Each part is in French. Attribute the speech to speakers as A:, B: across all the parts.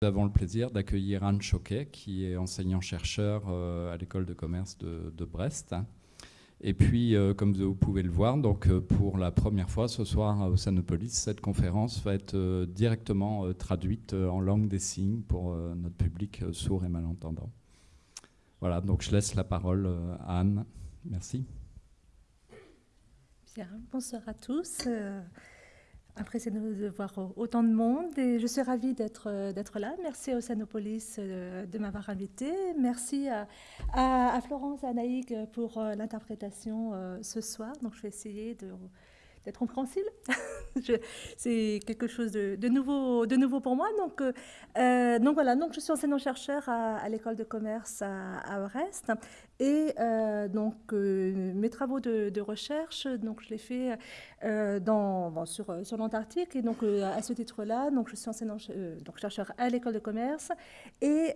A: Nous avons le plaisir d'accueillir Anne Choquet, qui est enseignant-chercheur euh, à l'école de commerce de, Brest. Et puis, euh, comme vous pouvez le voir, donc, euh, pour la première fois ce soir à Ossanopolis, cette conférence va être directement traduite en langue des signes pour notre public sourd et malentendant. Voilà, donc je laisse la parole à Anne. Merci.
B: Bien, bonsoir à tous impressionnée de voir autant de monde et je suis ravie d'être euh, là. Merci à Océanopolis euh, de m'avoir invitée. Merci à, à, Florence et à Naïg pour euh, l'interprétation ce soir. Donc je vais essayer d'être compréhensible. c'est quelque chose de, nouveau, de nouveau pour moi. Donc, donc voilà, donc je suis enseignant-chercheur à, à l'école de commerce à, à Brest et euh, donc, euh, mes travaux de, recherche, donc, je les fais euh, dans, sur, l'Antarctique. Et donc, à ce titre-là, je suis enseignant, donc, chercheur à l'école de commerce et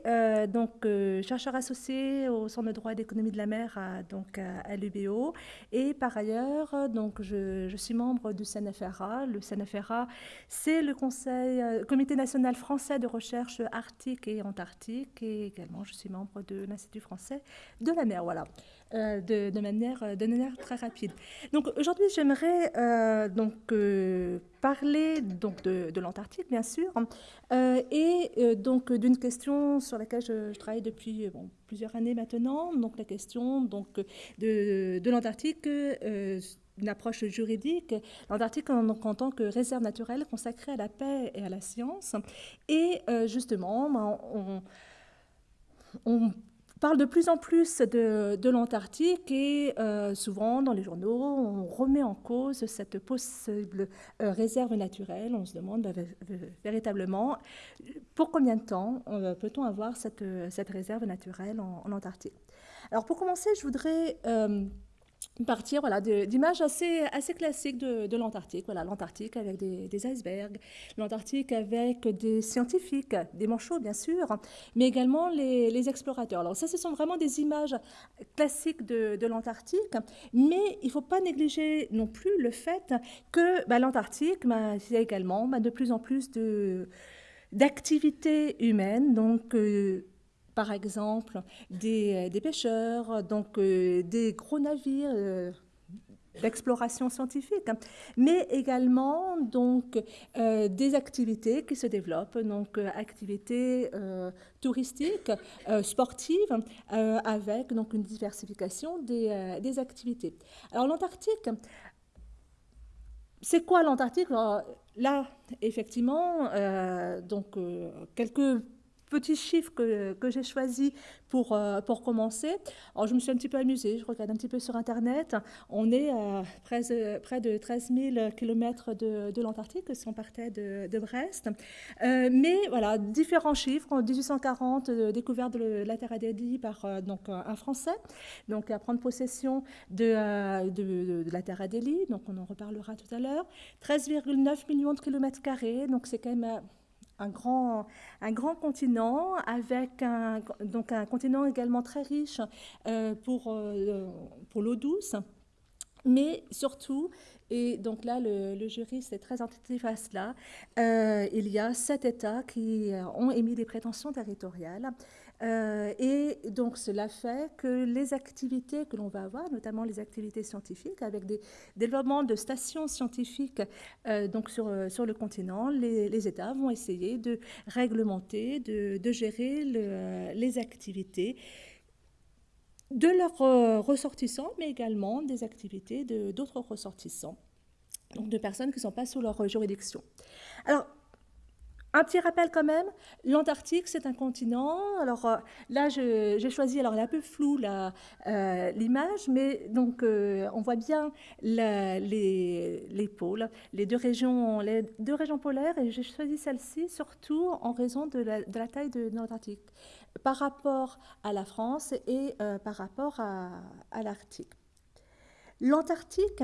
B: donc, chercheur associé au Centre de droit et d'économie de la mer à, à, l'UBO. Et par ailleurs, donc, je, je, suis membre du CNFRA. Le CNFRA, c'est le Conseil, Comité national français de recherche arctique et antarctique. Et également, je suis membre de l'Institut français de la mer voilà, euh, de, manière, de manière très rapide. Donc aujourd'hui, j'aimerais euh, donc euh, parler donc de, l'Antarctique, bien sûr, et donc d'une question sur laquelle je, travaille depuis plusieurs années maintenant, donc la question donc de, de l'Antarctique une approche juridique, l'Antarctique en, en, tant que réserve naturelle consacrée à la paix et à la science. Et justement, ben, on, on parle de plus en plus de, l'Antarctique et euh, souvent dans les journaux, on remet en cause cette possible euh, réserve naturelle. On se demande bah, véritablement pour combien de temps euh, peut-on avoir cette, réserve naturelle en, Antarctique? Alors pour commencer, je voudrais partir voilà, d'images assez, assez classiques de, l'Antarctique. Voilà, L'Antarctique avec des, icebergs, l'Antarctique avec des scientifiques, des manchots bien sûr, mais également les, explorateurs. Alors ça, ce sont vraiment des images classiques de, l'Antarctique, mais il ne faut pas négliger non plus le fait que bah, l'Antarctique, bah, il y a également bah, de plus en plus d'activités humaines, donc euh, par exemple des, euh, pêcheurs, donc euh, des gros navires euh, d'exploration scientifique, hein, mais également donc des activités qui se développent, donc activités touristiques, sportives, avec donc une diversification des, des activités. Alors l'Antarctique, c'est quoi l'Antarctique? Là, effectivement, donc quelques petits chiffres que, que j'ai choisis pour, euh, pour commencer. Alors, je me suis un petit peu amusée, je regarde un petit peu sur Internet. On est à près, près de 13 000 km de, de l'Antarctique, si on partait de, de Brest. Euh, mais voilà, différents chiffres. En 1840, euh, découverte de la Terre Adélie par donc, un Français, donc à prendre possession de, de, de la Terre Adélie, donc on en reparlera tout à l'heure. 13,9 millions de kilomètres carrés, donc c'est quand même un grand, continent avec un, continent également très riche euh, pour, euh, pour l'eau douce, mais surtout, et donc là, le, le juriste est très attentif à cela, euh, il y a sept États qui ont émis des prétentions territoriales euh, et donc cela fait que les activités que l'on va avoir, notamment les activités scientifiques, avec des développements de stations scientifiques euh, donc sur, euh, sur le continent, les, États vont essayer de réglementer, de, de gérer les activités de leurs ressortissants, mais également des activités d'autres ressortissants, donc de personnes qui ne sont pas sous leur juridiction. Alors, un petit rappel quand même, l'Antarctique, c'est un continent. Alors euh, là, j'ai choisi, alors elle est un peu floue euh, l'image, mais donc euh, on voit bien les, les, pôles, les deux, régions, les deux régions polaires, et j'ai choisi celle-ci surtout en raison de la, taille de l'Antarctique par rapport à la France et par rapport à, à l'Arctique. L'Antarctique,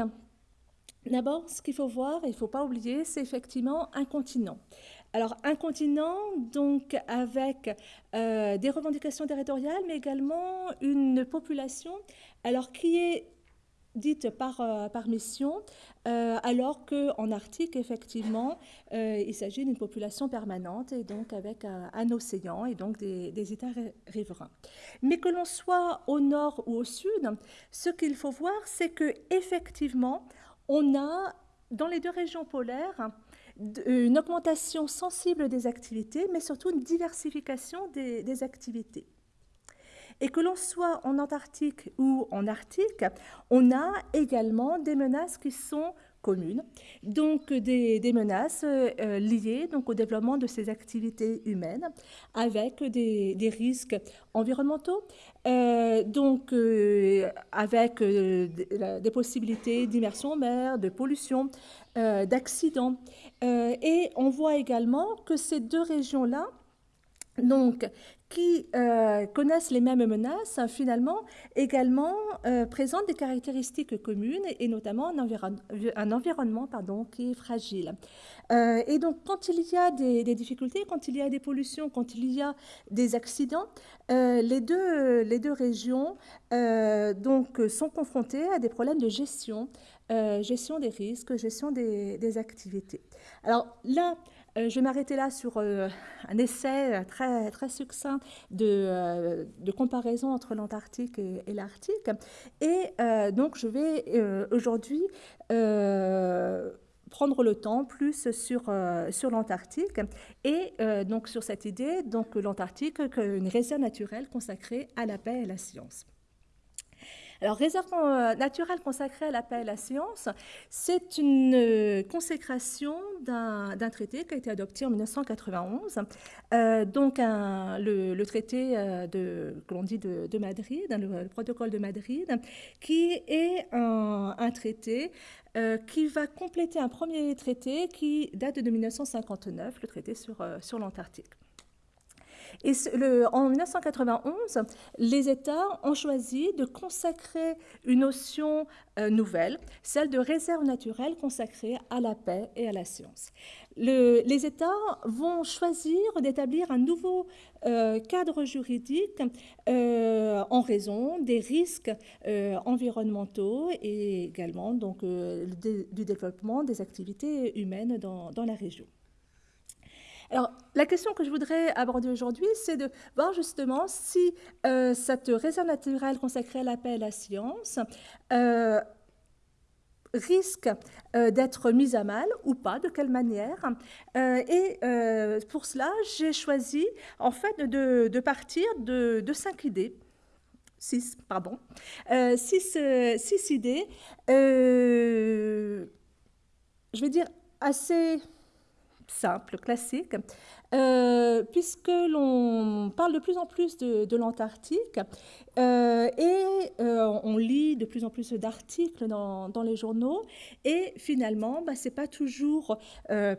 B: D'abord, ce qu'il faut voir, il ne faut pas oublier, c'est effectivement un continent. Alors un continent donc avec des revendications territoriales, mais également une population alors qui est dite par, euh, par mission, euh, alors qu'en Arctique, effectivement, euh, il s'agit d'une population permanente et donc avec un, océan et donc des, des États riverains. Mais que l'on soit au nord ou au sud, ce qu'il faut voir, c'est que effectivement, on a dans les deux régions polaires une augmentation sensible des activités, mais surtout une diversification des, activités. Et que l'on soit en Antarctique ou en Arctique, on a également des menaces qui sont communes, donc des, menaces euh, liées donc, au développement de ces activités humaines, avec des, risques environnementaux, euh, donc euh, avec des possibilités d'immersion en mer, de pollution, d'accidents. Et on voit également que ces deux régions-là, donc, qui euh, connaissent les mêmes menaces, finalement, également euh, présentent des caractéristiques communes et notamment un, environnement pardon, qui est fragile. Euh, et donc, quand il y a des, difficultés, quand il y a des pollutions, quand il y a des accidents, les, deux, les deux régions donc, sont confrontées à des problèmes de gestion, gestion des risques, gestion des, activités. Alors là, euh, je vais m'arrêter là sur euh, un essai très, très succinct de, euh, de comparaison entre l'Antarctique et, l'Arctique. Et donc, je vais aujourd'hui prendre le temps plus sur, sur l'Antarctique et donc sur cette idée, donc l'Antarctique, une réserve naturelle consacrée à la paix et à la science. Alors, réserve euh, naturelle consacrée à la paix et à la science, c'est une euh, consécration d'un traité qui a été adopté en 1991, euh, donc le, traité de, que l'on dit de, Madrid, le, protocole de Madrid, qui est un, traité qui va compléter un premier traité qui date de 1959, le traité sur l'Antarctique. En 1991, les États ont choisi de consacrer une notion euh, nouvelle, celle de réserve naturelle consacrée à la paix et à la science. les États vont choisir d'établir un nouveau euh, cadre juridique euh, en raison des risques environnementaux et également donc, du développement des activités humaines dans la région. Alors, la question que je voudrais aborder aujourd'hui, c'est de voir justement si euh, cette réserve naturelle consacrée à la paix et à la science euh, risque euh, d'être mise à mal ou pas, de quelle manière. et pour cela, j'ai choisi en fait de, partir de, cinq idées. Six, pardon. six, six idées, je vais dire assez simple, classique, euh, puisque l'on parle de plus en plus de, l'Antarctique euh, et euh, on lit de plus en plus d'articles dans, les journaux et finalement, bah, ce n'est pas toujours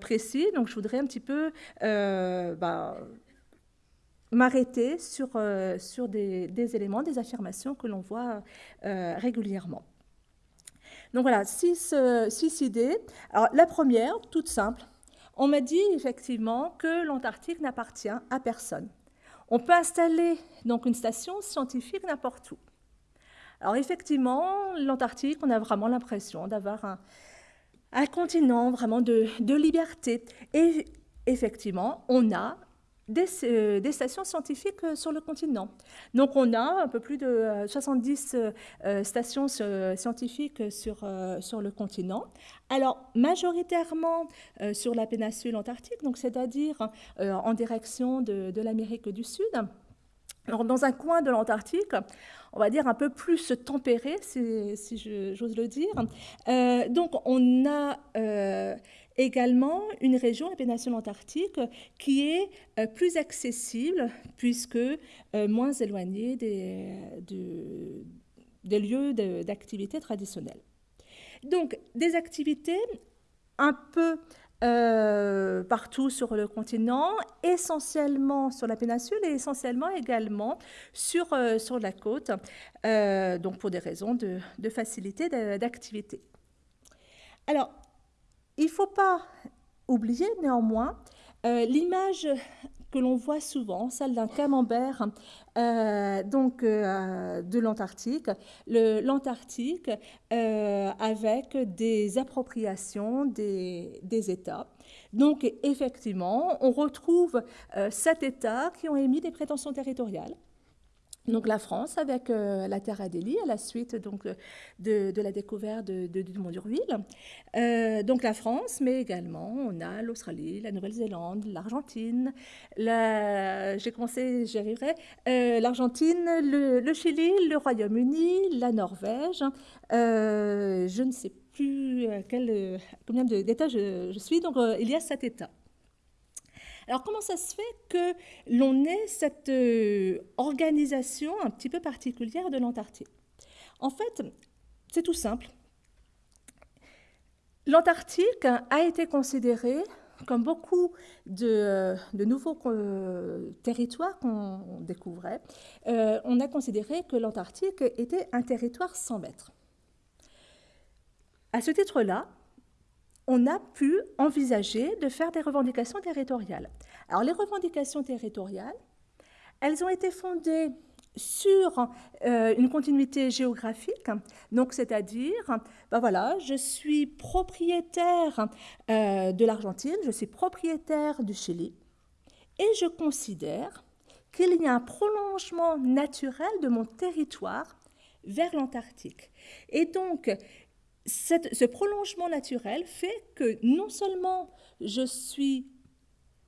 B: précis. Donc, je voudrais un petit peu bah, m'arrêter sur, sur des, des, éléments, des affirmations que l'on voit régulièrement. Donc voilà, six, six idées. Alors, la première, toute simple, on m'a dit effectivement que l'Antarctique n'appartient à personne. On peut installer donc une station scientifique n'importe où. Alors effectivement, l'Antarctique, on a vraiment l'impression d'avoir un, continent vraiment de, de liberté. Et effectivement, on a euh, des, stations scientifiques euh, sur le continent. Donc on a un peu plus de 70 euh, stations scientifiques sur, sur le continent. Alors majoritairement sur la péninsule antarctique, donc c'est-à-dire en direction de, l'Amérique du Sud. Alors, dans un coin de l'Antarctique, on va dire un peu plus tempéré, si j'ose le dire. donc, on a également une région, la péninsule antarctique, qui est euh, plus accessible puisque euh, moins éloignée des, des lieux d'activité traditionnels. Donc, des activités un peu euh, partout sur le continent, essentiellement sur la péninsule et essentiellement également sur, sur la côte, donc pour des raisons de, de facilité d'activité. Alors, il ne faut pas oublier néanmoins L'image que l'on voit souvent, celle d'un camembert euh, euh, de l'Antarctique. L'Antarctique euh, avec des appropriations des, États. Donc effectivement, on retrouve sept États qui ont émis des prétentions territoriales donc la France avec euh, la Terre Adélie à la suite donc, de, de la découverte de, de Dumont d'Urville. Euh, donc la France, mais également on a l'Australie, la Nouvelle-Zélande, l'Argentine, la... j'ai commencé, j'y arriverai, euh, l'Argentine, le, Chili, le Royaume-Uni, la Norvège. je ne sais plus combien d'États je, suis, donc il y a sept États. Alors comment ça se fait que l'on ait cette euh, organisation un petit peu particulière de l'Antarctique? En fait, c'est tout simple. L'Antarctique a été considéré comme beaucoup de, euh, nouveaux euh, territoires qu'on découvrait, on a considéré que l'Antarctique était un territoire sans mètres. À ce titre-là, on a pu envisager de faire des revendications territoriales. Alors les revendications territoriales, elles ont été fondées sur euh, une continuité géographique, donc c'est-à-dire, ben voilà, je suis propriétaire euh, de l'Argentine, je suis propriétaire du Chili, et je considère qu'il y a un prolongement naturel de mon territoire vers l'Antarctique. Et donc, ce prolongement naturel fait que non seulement je suis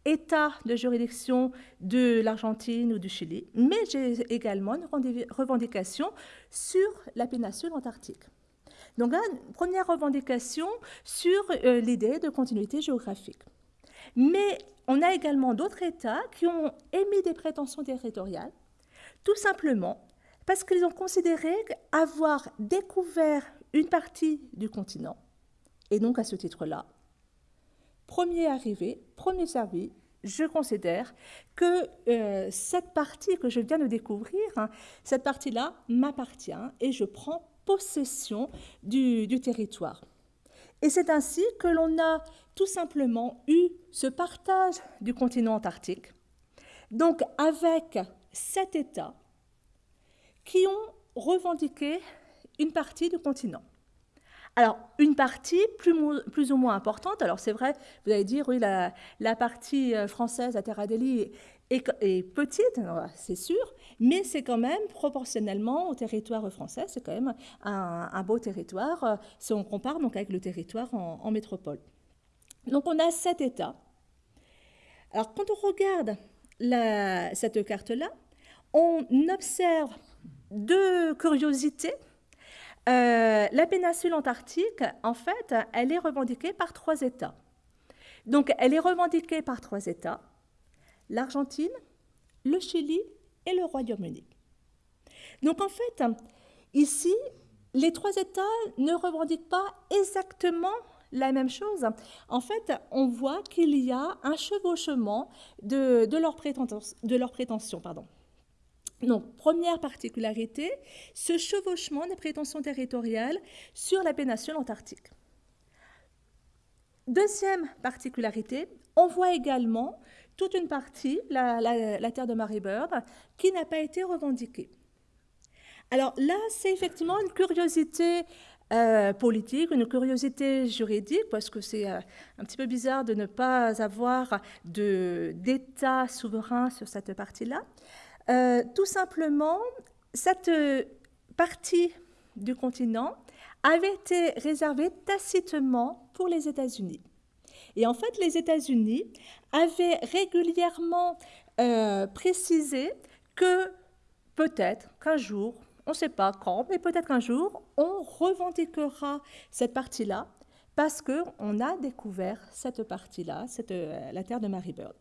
B: État de juridiction de l'Argentine ou du Chili, mais j'ai également une revendication sur la péninsule antarctique. Donc, une première revendication sur euh, l'idée de continuité géographique. Mais on a également d'autres États qui ont émis des prétentions territoriales, tout simplement parce qu'ils ont considéré avoir découvert une partie du continent. Et donc, à ce titre-là, premier arrivé, premier servi, je considère que euh, cette partie que je viens de découvrir, hein, cette partie-là m'appartient et je prends possession du, du territoire. Et c'est ainsi que l'on a tout simplement eu ce partage du continent antarctique, donc avec sept États qui ont revendiqué une partie du continent. Alors, une partie plus, ou moins importante, alors c'est vrai, vous allez dire, oui, la, partie euh, française à Terra est, est, petite, c'est sûr, mais c'est quand même proportionnellement au territoire français, c'est quand même un, beau territoire euh, si on compare donc avec le territoire en, métropole. Donc on a sept États. Alors quand on regarde cette carte-là, on observe deux curiosités euh, la péninsule antarctique, en fait, elle est revendiquée par trois États. Donc, elle est revendiquée par trois États, l'Argentine, le Chili et le Royaume-Uni. Donc, en fait, ici, les trois États ne revendiquent pas exactement la même chose. En fait, on voit qu'il y a un chevauchement de, leurs prétentions. Pardon. Donc, première particularité, ce chevauchement des prétentions territoriales sur la péninsule antarctique. Deuxième particularité, on voit également toute une partie, la, terre de Mary Bird, qui n'a pas été revendiquée. Alors là, c'est effectivement une curiosité euh, politique, une curiosité juridique, parce que c'est euh, un petit peu bizarre de ne pas avoir d'État souverain sur cette partie-là. Euh, tout simplement, cette euh, partie du continent avait été réservée tacitement pour les États-Unis. Et en fait, les États-Unis avaient régulièrement euh, précisé que peut-être qu'un jour, on ne sait pas quand, mais peut-être qu'un jour, on revendiquera cette partie-là parce qu'on a découvert cette partie-là, la terre de Mary Bird.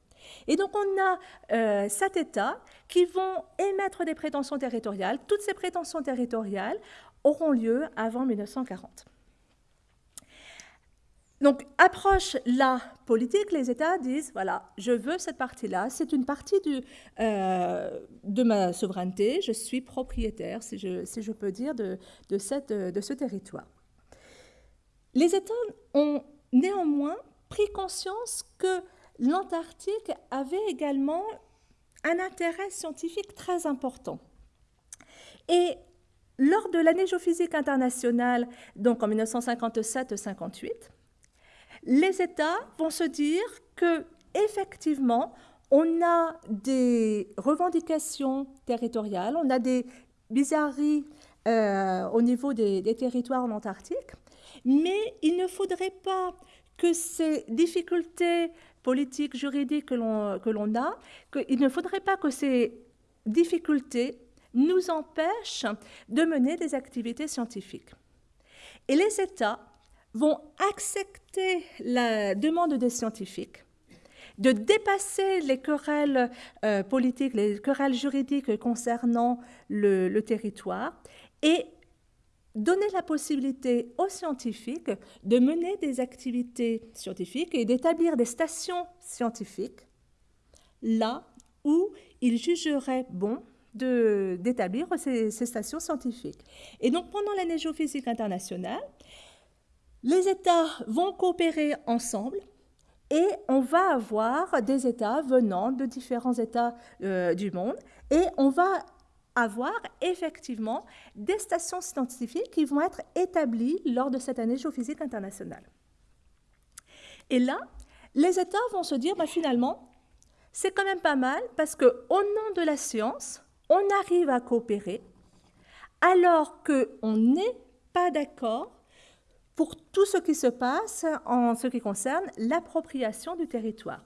B: Et donc on a euh, sept États qui vont émettre des prétentions territoriales. Toutes ces prétentions territoriales auront lieu avant 1940. Donc, approche la politique, les États disent, voilà, je veux cette partie-là, c'est une partie euh, de ma souveraineté, je suis propriétaire, si je, peux dire, de, de ce territoire. Les États ont néanmoins pris conscience que l'Antarctique avait également un intérêt scientifique très important. Et lors de l'année géophysique internationale, donc en 1957-58, les États vont se dire que effectivement, on a des revendications territoriales, on a des bizarreries euh, au niveau des, territoires en Antarctique, mais il ne faudrait pas que ces difficultés politiques, juridiques que l'on a, qu'il ne faudrait pas que ces difficultés nous empêchent de mener des activités scientifiques. Et les États vont accepter la demande des scientifiques de dépasser les querelles euh, politiques, les querelles juridiques concernant le, territoire et donner la possibilité aux scientifiques de mener des activités scientifiques et d'établir des stations scientifiques là où ils jugeraient bon d'établir ces, stations scientifiques. Et donc pendant l'année géophysique internationale, les États vont coopérer ensemble et on va avoir des États venant de différents États euh, du monde et on va avoir effectivement des stations scientifiques qui vont être établies lors de cette année géophysique internationale. Et là, les États vont se dire, bah, finalement, c'est quand même pas mal parce qu'au nom de la science, on arrive à coopérer alors qu'on n'est pas d'accord pour tout ce qui se passe en ce qui concerne l'appropriation du territoire.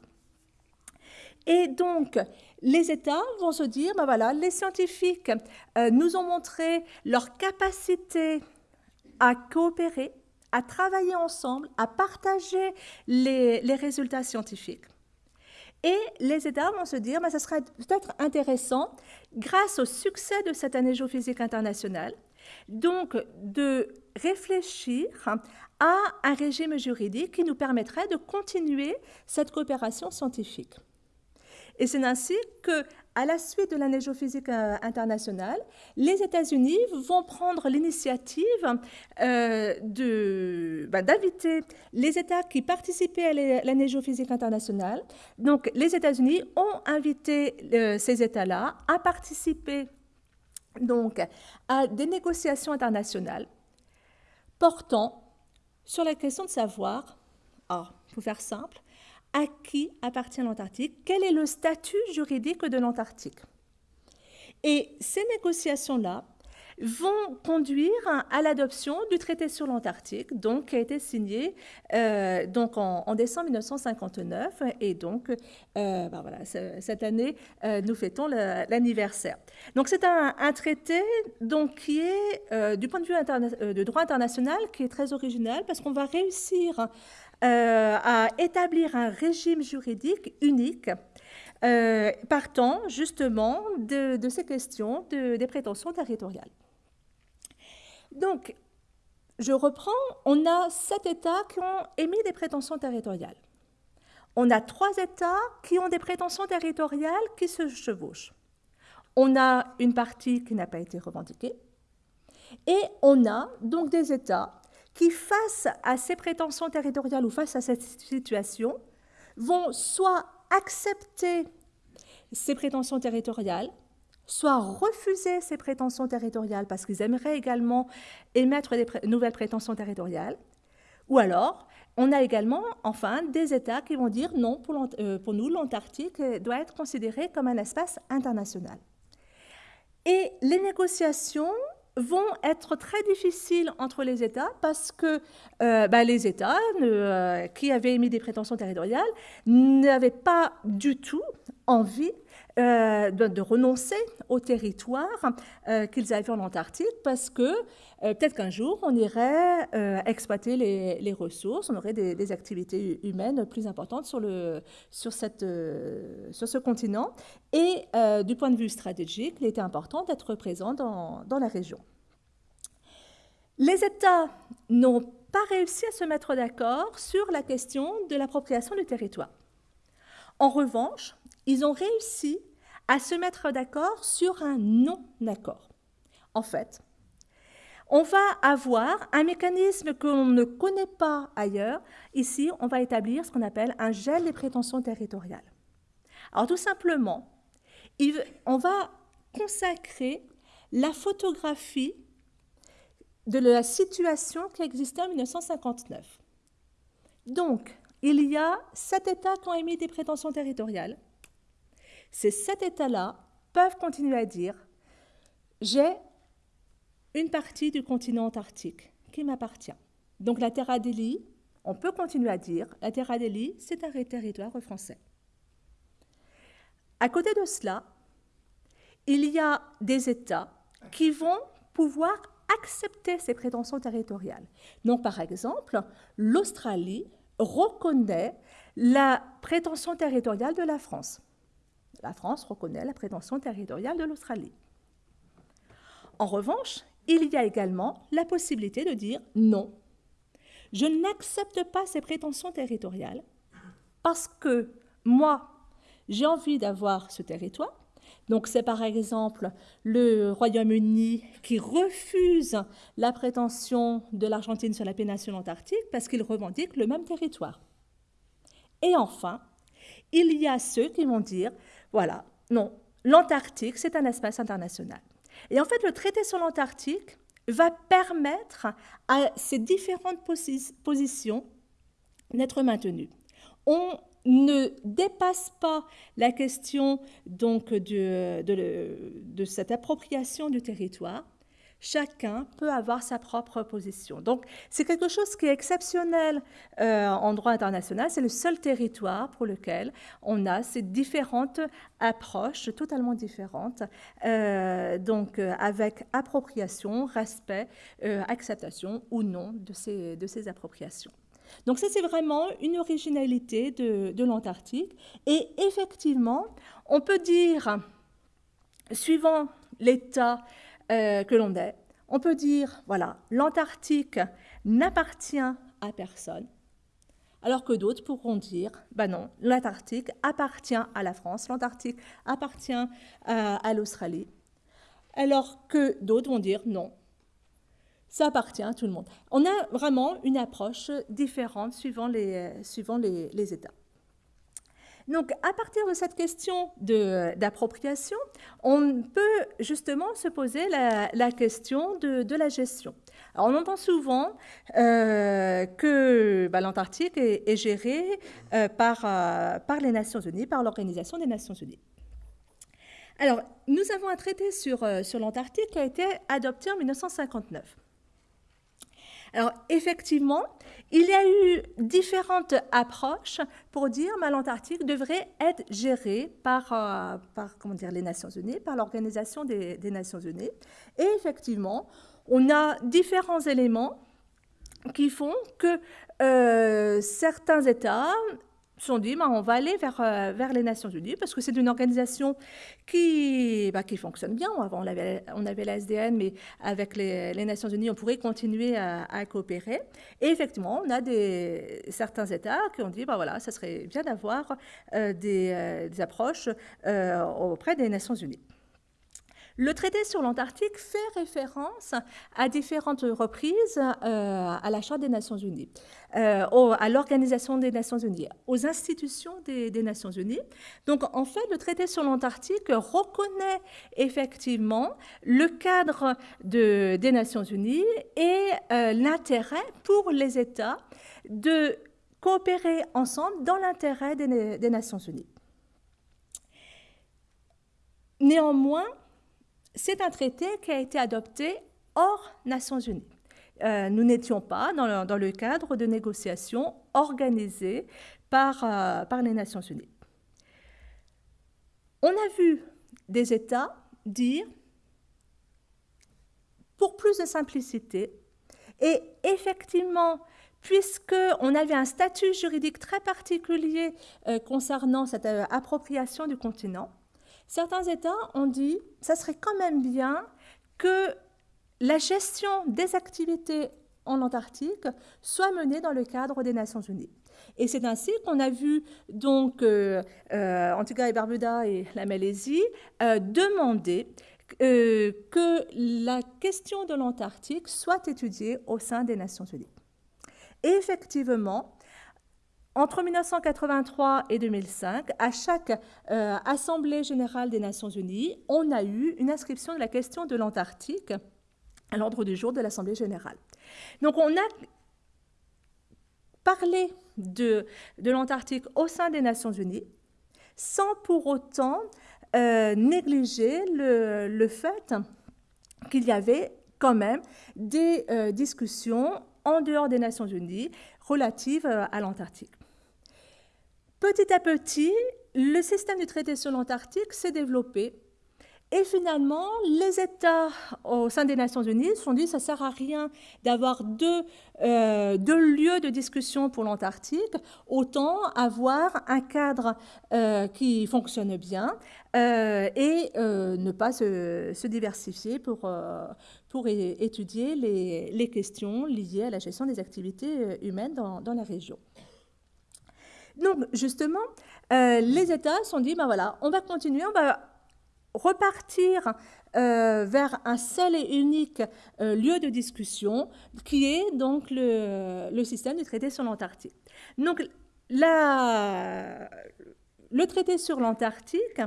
B: Et donc, les États vont se dire, ben voilà, les scientifiques euh, nous ont montré leur capacité à coopérer, à travailler ensemble, à partager les, les résultats scientifiques. Et les États vont se dire, ben, ça serait peut-être intéressant, grâce au succès de cette année géophysique internationale, donc de réfléchir à un régime juridique qui nous permettrait de continuer cette coopération scientifique. Et c'est ainsi que, à la suite de l'année géophysique euh, internationale, les États-Unis vont prendre l'initiative euh, bah, d'inviter les États qui participaient à l'année géophysique internationale. Donc, les États-Unis ont invité euh, ces États-là à participer donc à des négociations internationales portant sur la question de savoir, ah, pour faire simple, à qui appartient l'Antarctique, quel est le statut juridique de l'Antarctique. Et ces négociations-là vont conduire à l'adoption du traité sur l'Antarctique, donc qui a été signé euh, donc en, décembre 1959. Et donc, euh, ben cette année, euh, nous fêtons l'anniversaire. Donc, c'est un, traité donc, qui est, du point de vue de droit international, qui est très original parce qu'on va réussir à établir un régime juridique unique. partant justement de, de, ces questions de, des prétentions territoriales. Donc, je reprends, on a sept États qui ont émis des prétentions territoriales. On a trois États qui ont des prétentions territoriales qui se chevauchent. On a une partie qui n'a pas été revendiquée. Et on a donc des États qui, face à ces prétentions territoriales ou face à cette situation, vont soit accepter ces prétentions territoriales, soit refuser ces prétentions territoriales parce qu'ils aimeraient également émettre des nouvelles prétentions territoriales, ou alors on a également, enfin, des États qui vont dire non, pour, euh, pour nous, l'Antarctique doit être considéré comme un espace international. Et les négociations vont être très difficiles entre les États parce que euh, bah, les États euh, qui avaient émis des prétentions territoriales n'avaient pas du tout envie euh, de, renoncer au territoire euh, qu'ils avaient en Antarctique parce que euh, peut-être qu'un jour on irait exploiter les, ressources, on aurait des, activités humaines plus importantes sur, le, sur, cette, sur ce continent. Et du point de vue stratégique, il était important d'être présent dans, dans la région. Les États n'ont pas réussi à se mettre d'accord sur la question de l'appropriation du territoire. En revanche, ils ont réussi à se mettre d'accord sur un non-accord. En fait, on va avoir un mécanisme qu'on ne connaît pas ailleurs. Ici, on va établir ce qu'on appelle un gel des prétentions territoriales. Alors tout simplement, on va consacrer la photographie de la situation qui existait en 1959. Donc, il y a sept États qui ont émis des prétentions territoriales. Ces sept États-là peuvent continuer à dire j'ai une partie du continent antarctique qui m'appartient. Donc la Terre Adélie, on peut continuer à dire la Terre Adélie, c'est un territoire français. À côté de cela, il y a des États qui vont pouvoir accepter ces prétentions territoriales. Donc, par exemple, l'Australie reconnaît la prétention territoriale de la France. La France reconnaît la prétention territoriale de l'Australie. En revanche, il y a également la possibilité de dire non, je n'accepte pas ces prétentions territoriales parce que moi, j'ai envie d'avoir ce territoire, donc c'est par exemple le Royaume-Uni qui refuse la prétention de l'Argentine sur la péninsule antarctique parce qu'il revendique le même territoire. Et enfin, il y a ceux qui vont dire, voilà, non, l'Antarctique, c'est un espace international. Et en fait, le traité sur l'Antarctique va permettre à ces différentes positions d'être maintenues. On ne dépasse pas la question donc de, de, cette appropriation du territoire, chacun peut avoir sa propre position. Donc c'est quelque chose qui est exceptionnel euh, en droit international. C'est le seul territoire pour lequel on a ces différentes approches totalement différentes, euh, donc euh, avec appropriation, respect, acceptation ou non de ces, de ces appropriations. Donc ça, c'est vraiment une originalité de, l'Antarctique. Et effectivement, on peut dire, suivant l'état euh, que l'on est, on peut dire, voilà, l'Antarctique n'appartient à personne. Alors que d'autres pourront dire, ben non, l'Antarctique appartient à la France, l'Antarctique appartient à, à l'Australie. Alors que d'autres vont dire, non, ça appartient à tout le monde. On a vraiment une approche différente suivant les, suivant les, États. Donc, à partir de cette question d'appropriation, on peut justement se poser la, question de, la gestion. Alors, on entend souvent euh, que bah, l'Antarctique est, géré euh, par, euh, par les Nations Unies, par l'Organisation des Nations Unies. Alors, nous avons un traité sur, sur l'Antarctique qui a été adopté en 1959. Alors effectivement, il y a eu différentes approches pour dire que l'Antarctique devrait être gérée par, euh, les Nations Unies, par l'Organisation des, Nations Unies. Et effectivement, on a différents éléments qui font que euh, certains États se sont dit, bah, on va aller vers, euh, vers les Nations Unies, parce que c'est une organisation qui, bah, qui fonctionne bien. Avant, on avait, on avait la SDN, mais avec les, Nations Unies, on pourrait continuer à, coopérer. Et effectivement, on a des, certains États qui ont dit, bah, voilà, ça serait bien d'avoir euh, euh, des, approches auprès des Nations Unies. Le traité sur l'Antarctique fait référence à différentes reprises euh, à la Charte des Nations Unies, euh, à l'Organisation des Nations Unies, aux institutions des, Nations Unies. Donc en fait, le traité sur l'Antarctique reconnaît effectivement le cadre des Nations Unies et euh, l'intérêt pour les États de coopérer ensemble dans l'intérêt des Nations Unies. Néanmoins, c'est un traité qui a été adopté hors Nations Unies. Euh, nous n'étions pas dans le, cadre de négociations organisées par, euh, par les Nations Unies. On a vu des États dire, pour plus de simplicité, et effectivement, puisqu'on avait un statut juridique très particulier euh, concernant cette appropriation du continent, certains États ont dit ça serait quand même bien que la gestion des activités en Antarctique soit menée dans le cadre des Nations Unies. Et c'est ainsi qu'on a vu, donc, Antigua et Barbuda et la Malaisie demander que la question de l'Antarctique soit étudiée au sein des Nations Unies. Et effectivement, entre 1983 et 2005, à chaque euh, Assemblée générale des Nations unies, on a eu une inscription de la question de l'Antarctique à l'ordre du jour de l'Assemblée générale. Donc on a parlé de, l'Antarctique au sein des Nations unies sans pour autant euh, négliger le, le fait qu'il y avait quand même des euh, discussions en dehors des Nations Unies relatives à l'Antarctique. Petit à petit, le système du traité sur l'Antarctique s'est développé. Et finalement, les États au sein des Nations Unies se sont dit ça ne sert à rien d'avoir euh, deux, lieux de discussion pour l'Antarctique, autant avoir un cadre euh, qui fonctionne bien euh, et ne pas se, diversifier pour, étudier les, questions liées à la gestion des activités humaines dans la région. Donc, justement, euh, les États se sont dit, ben voilà, on va continuer, on va repartir euh, vers un seul et unique euh, lieu de discussion, qui est donc le, système du traité sur l'Antarctique. Donc, le traité sur l'Antarctique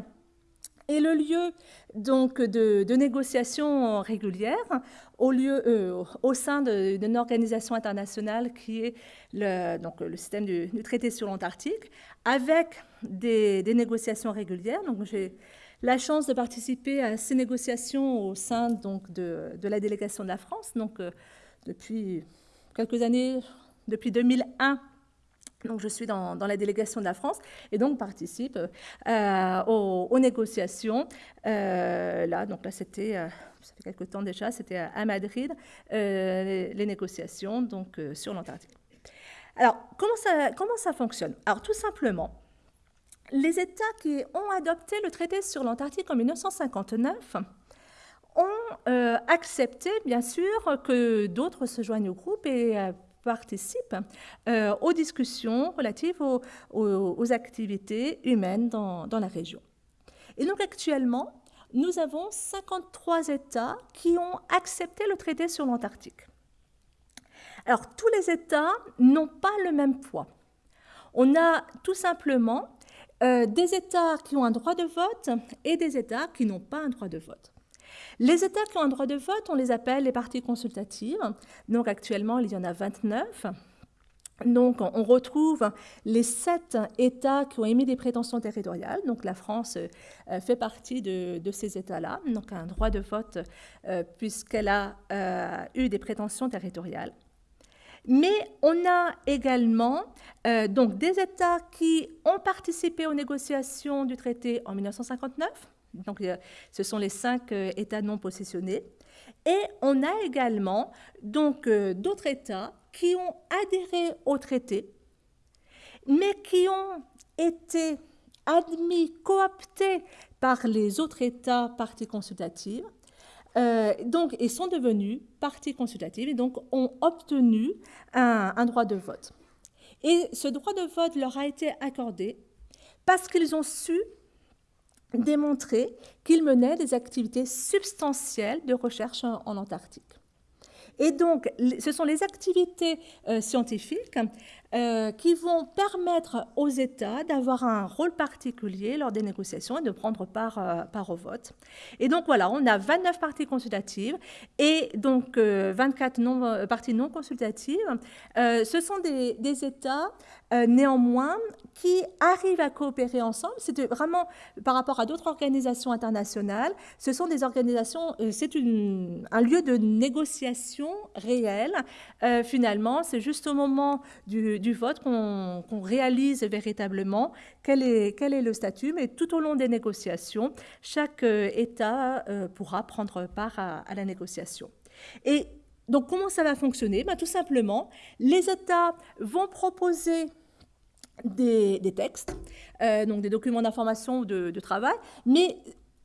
B: est le lieu donc de, négociations régulières au, lieu, euh, au sein d'une organisation internationale qui est le, donc, le système du, traité sur l'Antarctique, avec des, négociations régulières. Donc, j'ai la chance de participer à ces négociations au sein donc, de, de la délégation de la France. Donc, euh, depuis quelques années, depuis 2001, donc, je suis dans, la délégation de la France et donc participe euh, aux, négociations. Euh, là, donc là, c'était, euh, ça fait quelques temps déjà, c'était à Madrid, les, négociations donc, sur l'Antarctique. Alors, comment ça, comment ça fonctionne? Alors, tout simplement, les États qui ont adopté le traité sur l'Antarctique en 1959 ont accepté, bien sûr, que d'autres se joignent au groupe et participent euh, aux discussions relatives aux, activités humaines dans, la région. Et donc actuellement, nous avons 53 États qui ont accepté le traité sur l'Antarctique. Alors tous les États n'ont pas le même poids. On a tout simplement euh, des États qui ont un droit de vote et des États qui n'ont pas un droit de vote. Les États qui ont un droit de vote, on les appelle les parties consultatives. Donc actuellement, il y en a 29. Donc, on retrouve les sept États qui ont émis des prétentions territoriales. Donc, la France euh, fait partie de, ces États-là, donc un droit de vote euh, puisqu'elle a euh, eu des prétentions territoriales. Mais on a également donc des États qui ont participé aux négociations du traité en 1959, donc, ce sont les cinq euh, États non positionnés. Et on a également donc euh, d'autres États qui ont adhéré au traité, mais qui ont été admis, cooptés par les autres États parties consultatives, euh, donc, et sont devenus parties consultatives et donc ont obtenu un droit de vote. Et ce droit de vote leur a été accordé parce qu'ils ont su démontrer qu'il menait des activités substantielles de recherche en, Antarctique. Et donc, ce sont les activités euh, scientifiques euh, qui vont permettre aux États d'avoir un rôle particulier lors des négociations et de prendre part, euh, au vote. Et donc voilà, on a 29 parties consultatives et donc 24 non, parties non consultatives. ce sont des États néanmoins qui arrivent à coopérer ensemble. C'est vraiment par rapport à d'autres organisations internationales. Ce sont des organisations, c'est un lieu de négociation réel. finalement, c'est juste au moment du, vote qu'on réalise véritablement quel est, quel est le statut, mais tout au long des négociations, chaque euh, État euh, pourra prendre part à, la négociation. Et donc, comment ça va fonctionner? Ben, Tout simplement, les États vont proposer des, textes, euh, donc des documents d'information ou de, de, travail, mais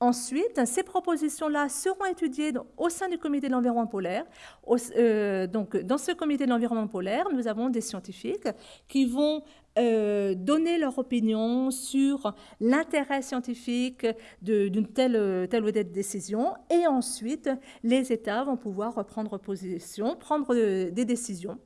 B: Ensuite, ces propositions-là seront étudiées au sein du comité de l'environnement polaire. Euh, donc, dans ce comité de l'environnement polaire, nous avons des scientifiques qui vont euh, donner leur opinion sur l'intérêt scientifique d'une telle, telle ou telle décision et ensuite les États vont pouvoir prendre position, prendre des décisions.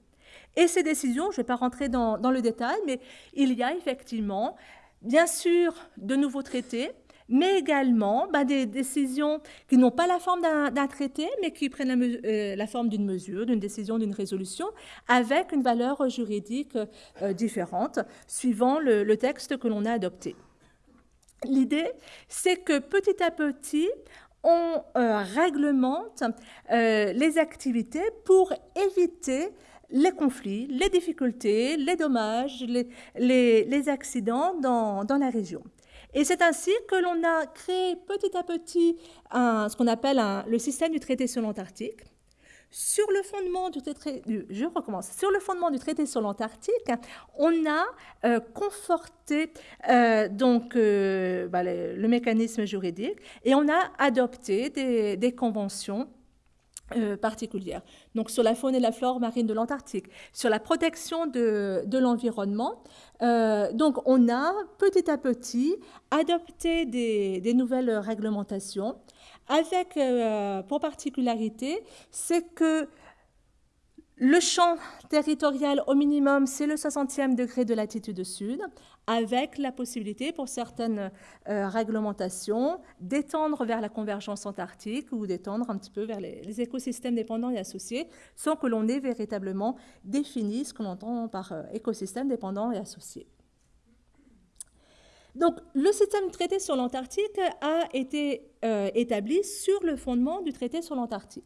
B: Et ces décisions, je ne vais pas rentrer dans, le détail, mais il y a effectivement, bien sûr, de nouveaux traités, mais également bah, des décisions qui n'ont pas la forme d'un traité, mais qui prennent la, euh, la forme d'une mesure, d'une décision, d'une résolution, avec une valeur juridique euh, différente, suivant le, le texte que l'on a adopté. L'idée, c'est que petit à petit, on euh, réglemente euh, les activités pour éviter les conflits, les difficultés, les dommages, les, accidents dans, dans la région. Et c'est ainsi que l'on a créé petit à petit ce qu'on appelle le système du traité sur l'Antarctique. Sur le fondement du traité, je recommence. Sur le fondement du traité sur l'Antarctique, on a euh, conforté euh, donc euh, bah, le, le, mécanisme juridique et on a adopté des, des conventions euh, particulières. Donc sur la faune et la flore marine de l'Antarctique, sur la protection de, de l'environnement. Euh, donc on a petit à petit adopté des, des nouvelles réglementations avec euh, pour particularité, c'est que le champ territorial au minimum, c'est le 60e degré de latitude sud, avec la possibilité pour certaines euh, réglementations d'étendre vers la convergence antarctique ou d'étendre un petit peu vers les, écosystèmes dépendants et associés, sans que l'on ait véritablement défini ce que l'on entend par euh, écosystème dépendant et associé. Donc, le système traité sur l'Antarctique a été euh, établi sur le fondement du traité sur l'Antarctique.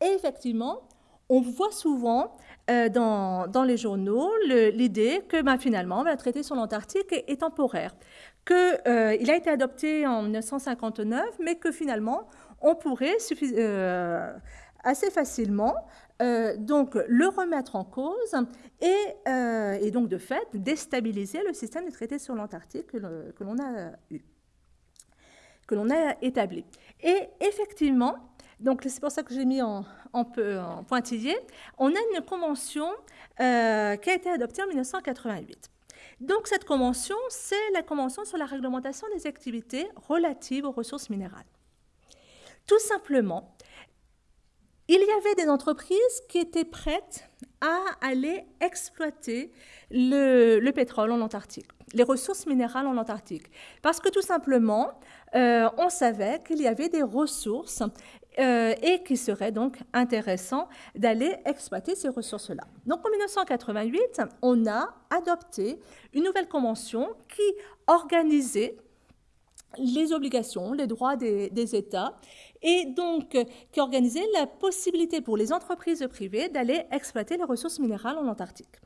B: Et effectivement, on voit souvent euh, dans, les journaux l'idée que ben, finalement, le traité sur l'Antarctique est, temporaire, qu'il euh, a été adopté en 1959, mais que finalement, on pourrait euh, assez facilement donc le remettre en cause et, et, donc de fait déstabiliser le système des traités sur l'Antarctique que l'on a eu, que l'on a établi. Et effectivement, donc c'est pour ça que j'ai mis en, pointillé, on a une convention euh, qui a été adoptée en 1988. Donc cette convention, c'est la convention sur la réglementation des activités relatives aux ressources minérales. Tout simplement, il y avait des entreprises qui étaient prêtes à aller exploiter le, le pétrole en Antarctique, les ressources minérales en Antarctique. Parce que tout simplement, euh, on savait qu'il y avait des ressources euh, et qu'il serait donc intéressant d'aller exploiter ces ressources-là. Donc en 1988, on a adopté une nouvelle convention qui organisait les obligations, les droits des, des États et donc qui organisait la possibilité pour les entreprises privées d'aller exploiter les ressources minérales en Antarctique.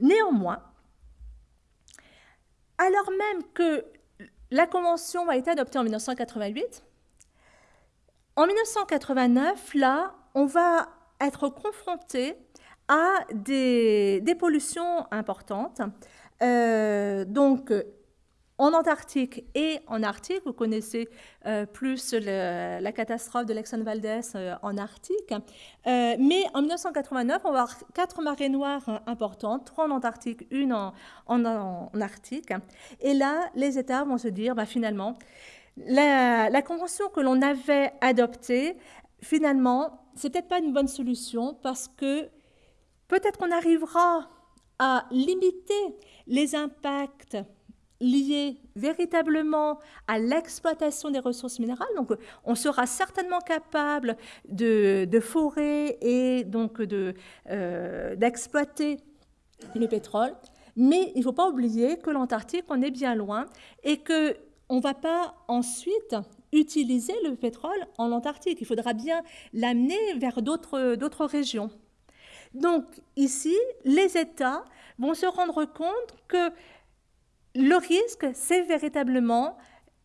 B: Néanmoins, alors même que la Convention a été adoptée en 1988, en 1989, là, on va être confronté à des, pollutions importantes. Euh, donc, en Antarctique et en Arctique, vous connaissez euh, plus la catastrophe de l'Exxon Valdez euh, en Arctique. Mais en 1989, on va avoir quatre marées noires importantes, trois en Antarctique, une en Arctique. Et là, les États vont se dire, bah, finalement, la, convention que l'on avait adoptée, finalement, c'est peut-être pas une bonne solution parce que peut-être qu'on arrivera à limiter les impacts liés véritablement à l'exploitation des ressources minérales. Donc, on sera certainement capable de, forer et donc d'exploiter euh, le pétrole. Mais il ne faut pas oublier que l'Antarctique, on est bien loin et qu'on ne va pas ensuite utiliser le pétrole en Antarctique. Il faudra bien l'amener vers d'autres régions. Donc ici, les États vont se rendre compte que le risque, c'est véritablement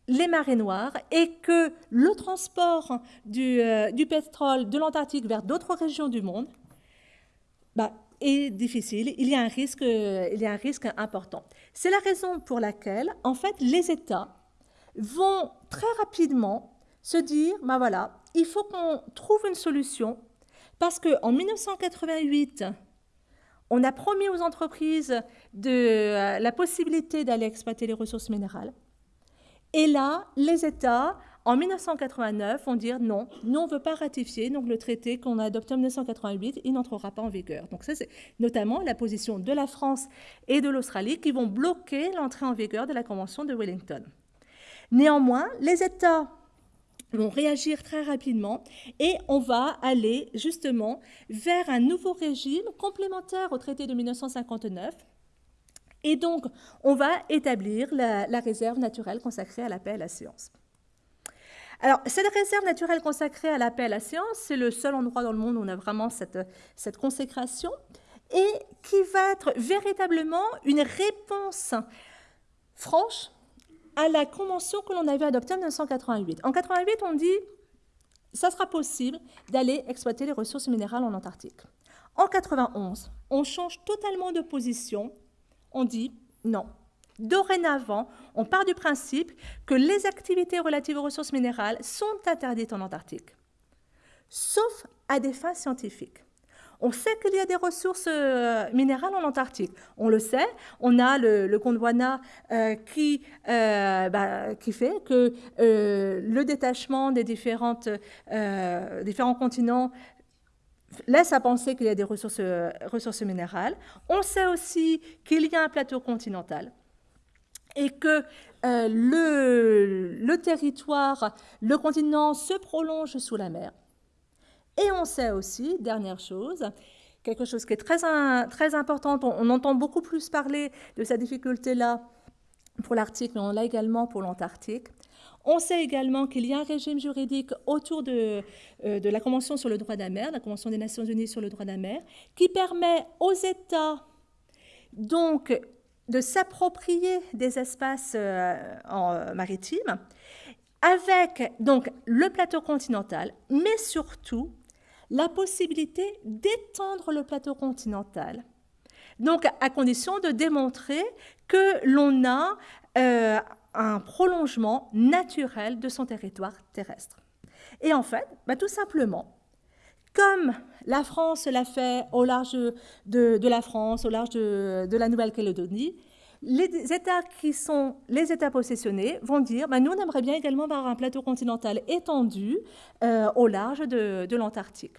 B: les marées noires et que le transport du, euh, pétrole de l'Antarctique vers d'autres régions du monde bah, est difficile. Il y, a un risque, il y a un risque important. C'est la raison pour laquelle, en fait, les États vont très rapidement se dire, bah voilà, il faut qu'on trouve une solution parce qu'en 1988, On a promis aux entreprises de, la possibilité d'aller exploiter les ressources minérales. Et là, les États en 1989, on dit non, nous on ne veut pas ratifier donc le traité qu'on a adopté en 1988, il n'entrera pas en vigueur. Donc ça c'est notamment la position de la France et de l'Australie qui vont bloquer l'entrée en vigueur de la Convention de Wellington. Néanmoins, les États vont réagir très rapidement et on va aller justement vers un nouveau régime complémentaire au traité de 1959 et donc, on va établir la, réserve naturelle consacrée à la paix et à la science. Alors, cette réserve naturelle consacrée à la paix et à la science, c'est le seul endroit dans le monde où on a vraiment cette consécration et qui va être véritablement une réponse franche à la convention que l'on avait adoptée en 1988. En 1988, on dit ça sera possible d'aller exploiter les ressources minérales en Antarctique. En 91, on change totalement de position. On dit non, Dorénavant, on part du principe que les activités relatives aux ressources minérales sont interdites en Antarctique, sauf à des fins scientifiques. On sait qu'il y a des ressources euh, minérales en Antarctique. On le sait. On a le, Gondwana euh, qui, euh, bah, qui fait que le détachement des différentes, différents continents laisse à penser qu'il y a des ressources, ressources minérales. On sait aussi qu'il y a un plateau continental et que le, le, territoire, le continent se prolonge sous la mer. Et on sait aussi, dernière chose, quelque chose qui est très, très important, on, entend beaucoup plus parler de cette difficulté-là pour l'Arctique, mais on l'a également pour l'Antarctique. On sait également qu'il y a un régime juridique autour de, euh, la Convention sur le droit de la mer, la Convention des Nations Unies sur le droit de la mer, qui permet aux États donc de s'approprier des espaces euh, euh, maritimes avec donc le plateau continental, mais surtout la possibilité d'étendre le plateau continental. Donc à condition de démontrer que l'on a euh, un prolongement naturel de son territoire terrestre. Et en fait, bah, tout simplement, comme la France l'a fait au large de, la France, au large de, la Nouvelle-Calédonie, les États qui sont les États possessionnés vont dire bah, nous, on aimerait bien également avoir un plateau continental étendu euh, au large de, l'Antarctique.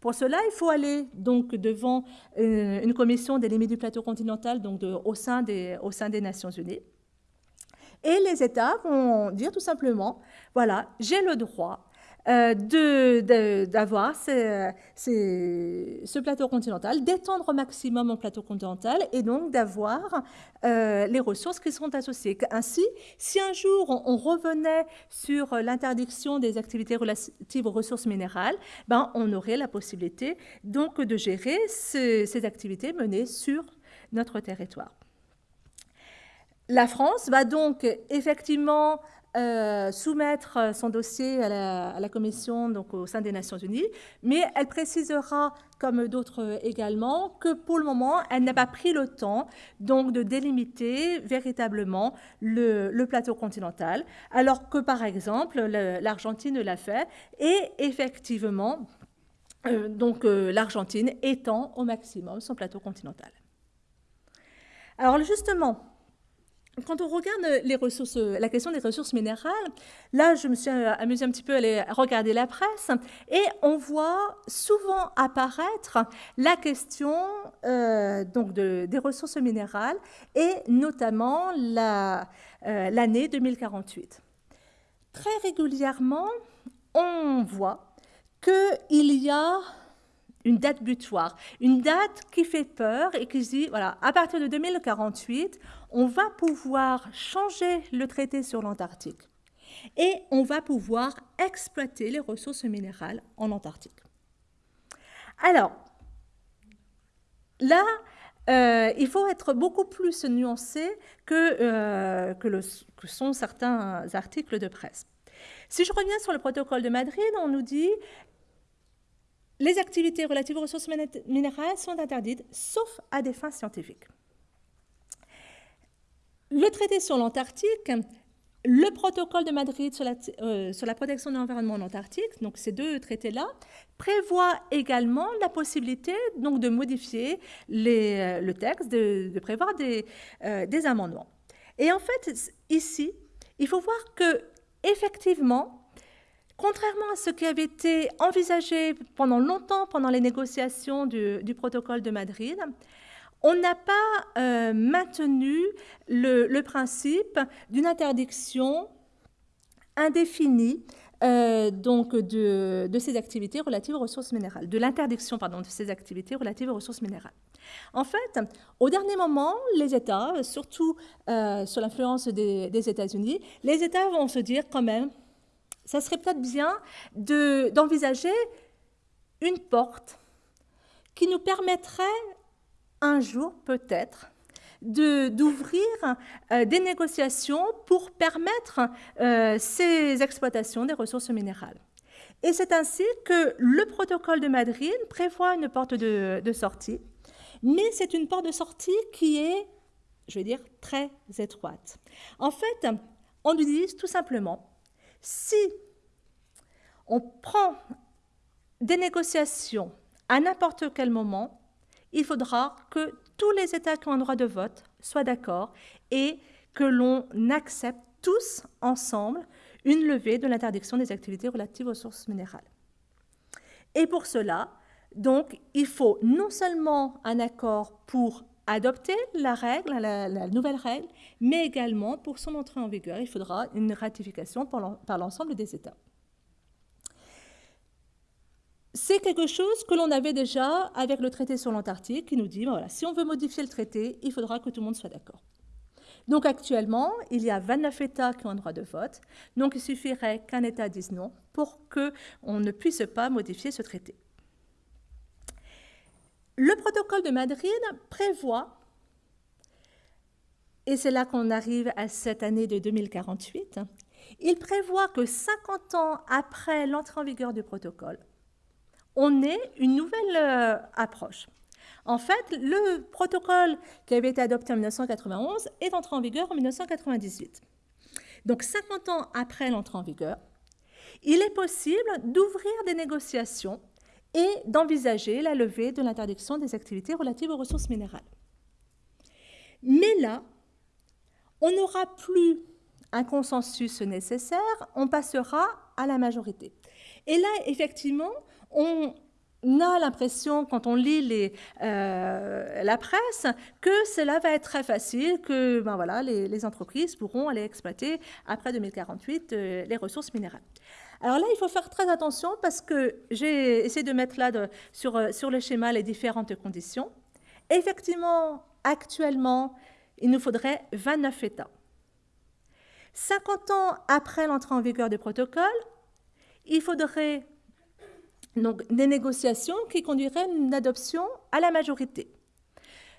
B: Pour cela, il faut aller donc devant euh, une, commission des limites du plateau continental donc au, sein des, au sein des Nations Unies. Et les États vont dire tout simplement, voilà, j'ai le droit euh, d'avoir ce plateau continental, d'étendre au maximum mon plateau continental et donc d'avoir euh, les ressources qui sont associées. Ainsi, si un jour on, revenait sur l'interdiction des activités relatives aux ressources minérales, ben, on aurait la possibilité donc de gérer ces activités menées sur notre territoire. La France va donc effectivement euh, soumettre son dossier à la, Commission donc au sein des Nations Unies, mais elle précisera, comme d'autres également, que pour le moment, elle n'a pas pris le temps donc de délimiter véritablement le, plateau continental, alors que par exemple l'Argentine l'a fait. Et effectivement, euh, donc euh, l'Argentine étend au maximum son plateau continental. Alors justement, quand on regarde les ressources, la question des ressources minérales, là, je me suis amusée un petit peu à aller regarder la presse et on voit souvent apparaître la question euh, donc de, des ressources minérales et notamment euh, l'année 2048. Très régulièrement, on voit qu'il y a une date butoir, une date qui fait peur et qui dit, voilà, à partir de 2048, on va pouvoir changer le traité sur l'Antarctique et on va pouvoir exploiter les ressources minérales en Antarctique. Alors, là, euh, il faut être beaucoup plus nuancé que, euh, que, sont certains articles de presse. Si je reviens sur le protocole de Madrid, on nous dit les activités relatives aux ressources minérales sont interdites, sauf à des fins scientifiques. Le traité sur l'Antarctique le protocole de Madrid sur la, euh, sur la protection de l'environnement en Antarctique, donc ces deux traités-là, prévoit également la possibilité donc, de modifier euh, le texte, de, prévoir des, euh, des, amendements. Et en fait, ici, il faut voir que, effectivement, contrairement à ce qui avait été envisagé pendant longtemps pendant les négociations du protocole de Madrid, on n'a pas euh, maintenu le, principe d'une interdiction indéfinie de, ces activités relatives aux ressources minérales. En fait, au dernier moment, les États, surtout euh, sous l'influence des États-Unis, les États vont se dire quand même, ça serait peut-être bien d'envisager une porte qui nous permettrait un jour peut-être d'ouvrir euh, des négociations pour permettre euh, ces exploitations des ressources minérales. Et c'est ainsi que le protocole de Madrid prévoit une porte de, de sortie, mais c'est une porte de sortie qui est, je vais dire, très étroite. En fait, on nous dit tout simplement, si on prend des négociations à n'importe quel moment, il faudra que tous les États qui ont un droit de vote soient d'accord et que l'on accepte tous ensemble une levée de l'interdiction des activités relatives aux sources minérales. Et pour cela, il faut non seulement un accord pour adopter la règle, la, nouvelle règle, mais également pour son entrée en vigueur, il faudra une ratification par l'ensemble des États c'est quelque chose que l'on avait déjà avec le traité sur l'Antarctique qui nous dit, ben voilà, si on veut modifier le traité, il faudra que tout le monde soit d'accord. Donc actuellement, il y a 29 États qui ont un droit de vote, donc il suffirait qu'un État dise non pour qu'on ne puisse pas modifier ce traité. Le protocole de Madrid prévoit, et c'est là qu'on arrive à cette année de 2048, il prévoit que 50 ans après l'entrée en vigueur du protocole, on est une nouvelle euh, approche. En fait, le protocole qui avait été adopté en 1991 est entré en vigueur en 1998. Donc 50 ans après l'entrée en vigueur, il est possible d'ouvrir des négociations et d'envisager la levée de l'interdiction des activités relatives aux ressources minérales. Mais là, on n'aura plus un consensus nécessaire, on passera à la majorité. Et là, effectivement, on a l'impression, quand on lit euh, la presse, que cela va être très facile, que ben les, entreprises pourront aller exploiter après 2048 euh, les ressources minérales. Alors là, il faut faire très attention parce que j'ai essayé de mettre là euh, sur le schéma les différentes conditions. Effectivement, actuellement, il nous faudrait 29 États. 50 ans après l'entrée en vigueur du protocole, il faudrait donc, des négociations qui conduiraient à une adoption à la majorité.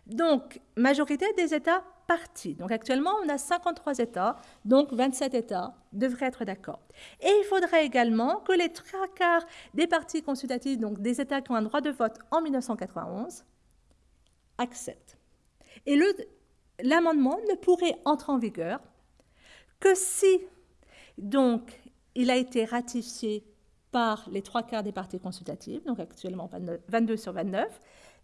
B: Donc, majorité des États partis. Donc, actuellement, on a 53 États, donc 27 États devraient être d'accord. Et il faudrait également que les trois quarts des partis consultatifs, donc des États qui ont un droit de vote en 1991, acceptent. Et l'amendement ne pourrait entrer en vigueur que si, donc, il a été ratifié par les trois quarts des parties consultatives, donc actuellement 22 sur 29,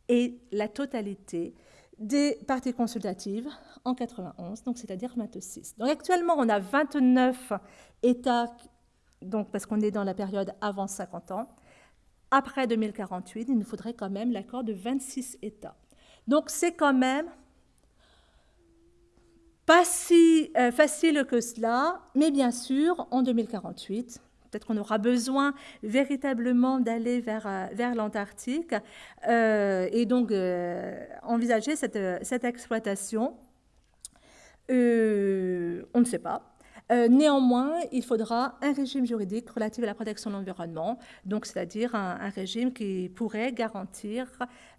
B: et la totalité des parties consultatives en 91, donc c'est-à-dire 26. Donc actuellement, on a 29 États, donc parce qu'on est dans la période avant 50 ans. Après 2048, il nous faudrait quand même l'accord de 26 États. Donc c'est quand même pas si euh, facile que cela, mais bien sûr, en 2048, Peut-être qu'on aura besoin véritablement d'aller vers, euh, l'Antarctique euh, et donc euh, envisager cette, exploitation. on ne sait pas. néanmoins, il faudra un régime juridique relatif à la protection de l'environnement, donc c'est-à-dire un, régime qui pourrait garantir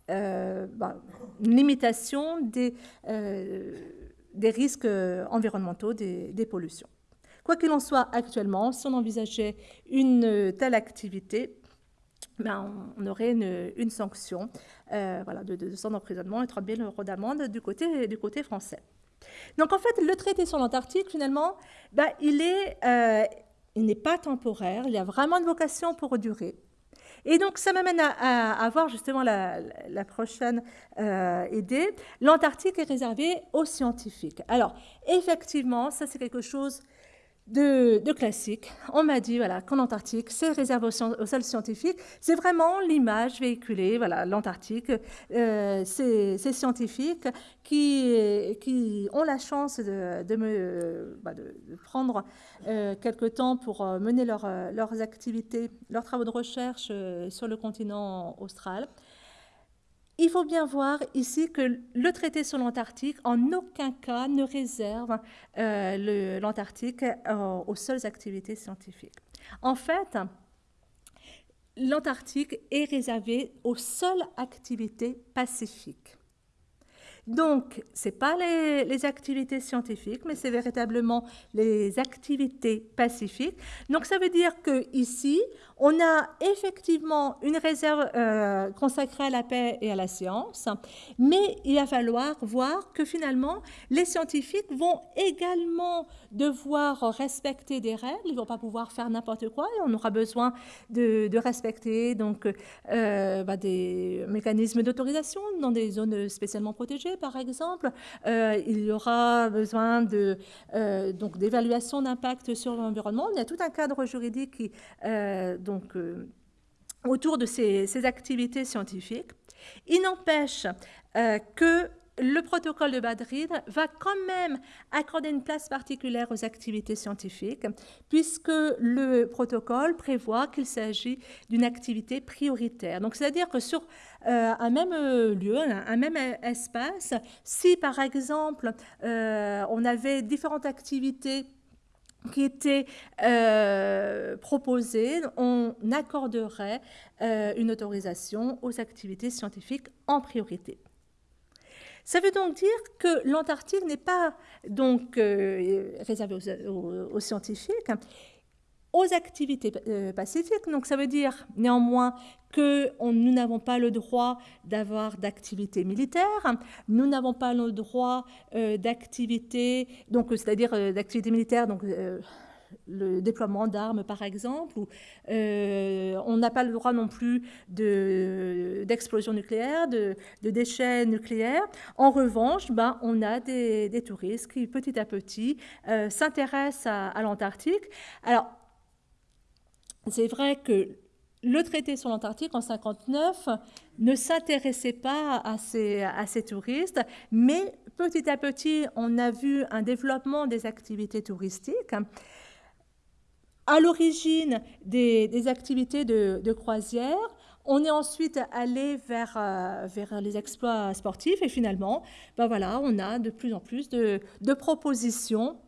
B: bah, une limitation des, risques environnementaux, des pollutions. Quoi qu'il en soit, actuellement, si on envisageait une telle activité, ben, on aurait une, sanction euh, voilà, de 200 d'emprisonnement et 30 000 euros d'amende du côté, français. Donc en fait, le traité sur l'Antarctique, finalement, il est, euh, il n'est pas temporaire, il a vraiment une vocation pour durer. Et donc, ça m'amène à, à, voir justement la, prochaine euh, idée. L'Antarctique est réservé aux scientifiques. Alors, effectivement, ça c'est quelque chose de, classique. On m'a dit voilà, qu'en Antarctique, c'est réservé aux, seuls scientifiques. C'est vraiment l'image véhiculée. Voilà, l'Antarctique, euh, ces scientifiques qui, qui ont la chance de, me, bah, de, prendre euh, quelque temps pour euh, mener leurs activités, leurs travaux de recherche sur le continent austral. Il faut bien voir ici que le traité sur l'Antarctique en aucun cas ne réserve euh, l'Antarctique euh, aux seules activités scientifiques. En fait, l'Antarctique est réservé aux seules activités pacifiques. Donc, ce n'est pas les, activités scientifiques, mais c'est véritablement les activités pacifiques. Donc, ça veut dire qu'ici, on a effectivement une réserve euh, consacrée à la paix et à la science, mais il va falloir voir que finalement, les scientifiques vont également devoir respecter des règles. Ils ne vont pas pouvoir faire n'importe quoi on aura besoin de, respecter donc, euh, bah, des mécanismes d'autorisation dans des zones spécialement protégées, par exemple. Euh, il y aura besoin de, donc, d'évaluation d'impact sur l'environnement. Il y a tout un cadre juridique qui euh, autour de ces, activités scientifiques. Il n'empêche euh, que le protocole de Madrid va quand même accorder une place particulière aux activités scientifiques, puisque le protocole prévoit qu'il s'agit d'une activité prioritaire. Donc, c'est-à-dire que sur euh, un même lieu, un, même espace, si par exemple on avait différentes activités qui était euh, proposé, on accorderait euh, une autorisation aux activités scientifiques en priorité. Ça veut donc dire que l'Antarctique n'est pas donc euh, réservé aux, scientifiques aux activités euh, pacifiques. Donc ça veut dire néanmoins que nous n'avons pas le droit d'avoir d'activités militaires, nous n'avons pas le droit euh, d'activités, donc c'est-à-dire euh, d'activités militaires, donc le déploiement d'armes par exemple, on n'a pas le droit non plus d'explosion nucléaire, de, déchets nucléaires. En revanche, ben, on a des, touristes qui petit à petit s'intéressent à, à l'Antarctique. Alors c'est vrai que le traité sur l'Antarctique en 1959 ne s'intéressait pas à ces, touristes, mais petit à petit, on a vu un développement des activités touristiques. À l'origine des, activités de, croisière, on est ensuite allé vers, euh, vers les exploits sportifs et finalement, ben voilà, on a de plus en plus de propositions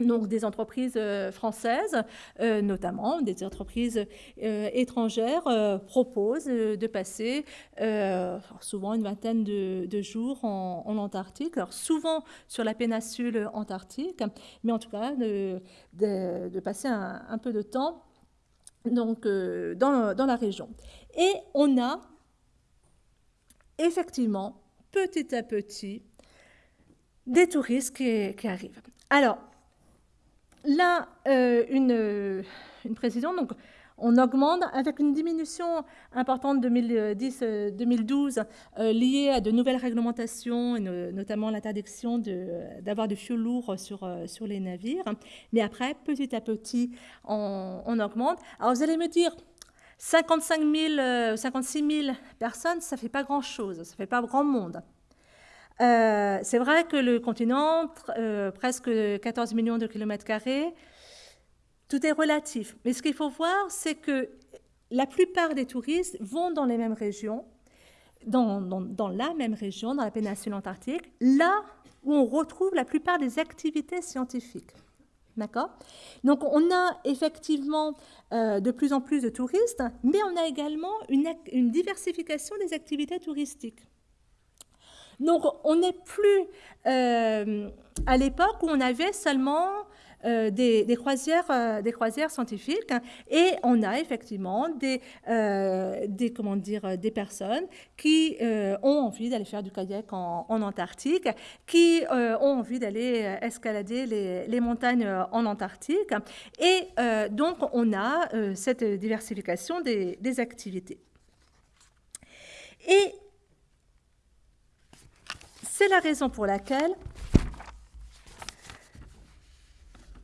B: donc des entreprises euh, françaises, euh, notamment des entreprises euh, étrangères, proposent de passer souvent une vingtaine de, jours en, Antarctique, alors souvent sur la péninsule antarctique, mais en tout cas de, passer un, peu de temps donc, dans, dans, la région. Et on a effectivement, petit à petit, des touristes qui, qui arrivent. Alors, là, euh, une, une, précision, donc on augmente avec une diminution importante 2010-2012 euh, liée à de nouvelles réglementations, notamment l'interdiction d'avoir de, fioul lourd sur, euh, sur les navires. Mais après, petit à petit, on, on augmente. Alors vous allez me dire, 55 000, 56 000 personnes, ça ne fait pas grand-chose, ça ne fait pas grand monde. Euh, c'est vrai que le continent, euh, presque 14 millions de kilomètres carrés, tout est relatif. Mais ce qu'il faut voir, c'est que la plupart des touristes vont dans les mêmes régions, dans, la même région, dans la péninsule antarctique, là où on retrouve la plupart des activités scientifiques. D'accord? Donc on a effectivement euh, de plus en plus de touristes, mais on a également une diversification des activités touristiques. Donc on n'est plus euh, à l'époque où on avait seulement des, croisières, des croisières scientifiques et on a effectivement des, comment dire, des personnes qui ont envie d'aller faire du kayak en, Antarctique, qui ont envie d'aller escalader les, les, montagnes en Antarctique. Et donc, on a cette diversification des, des activités. Et c'est la raison pour laquelle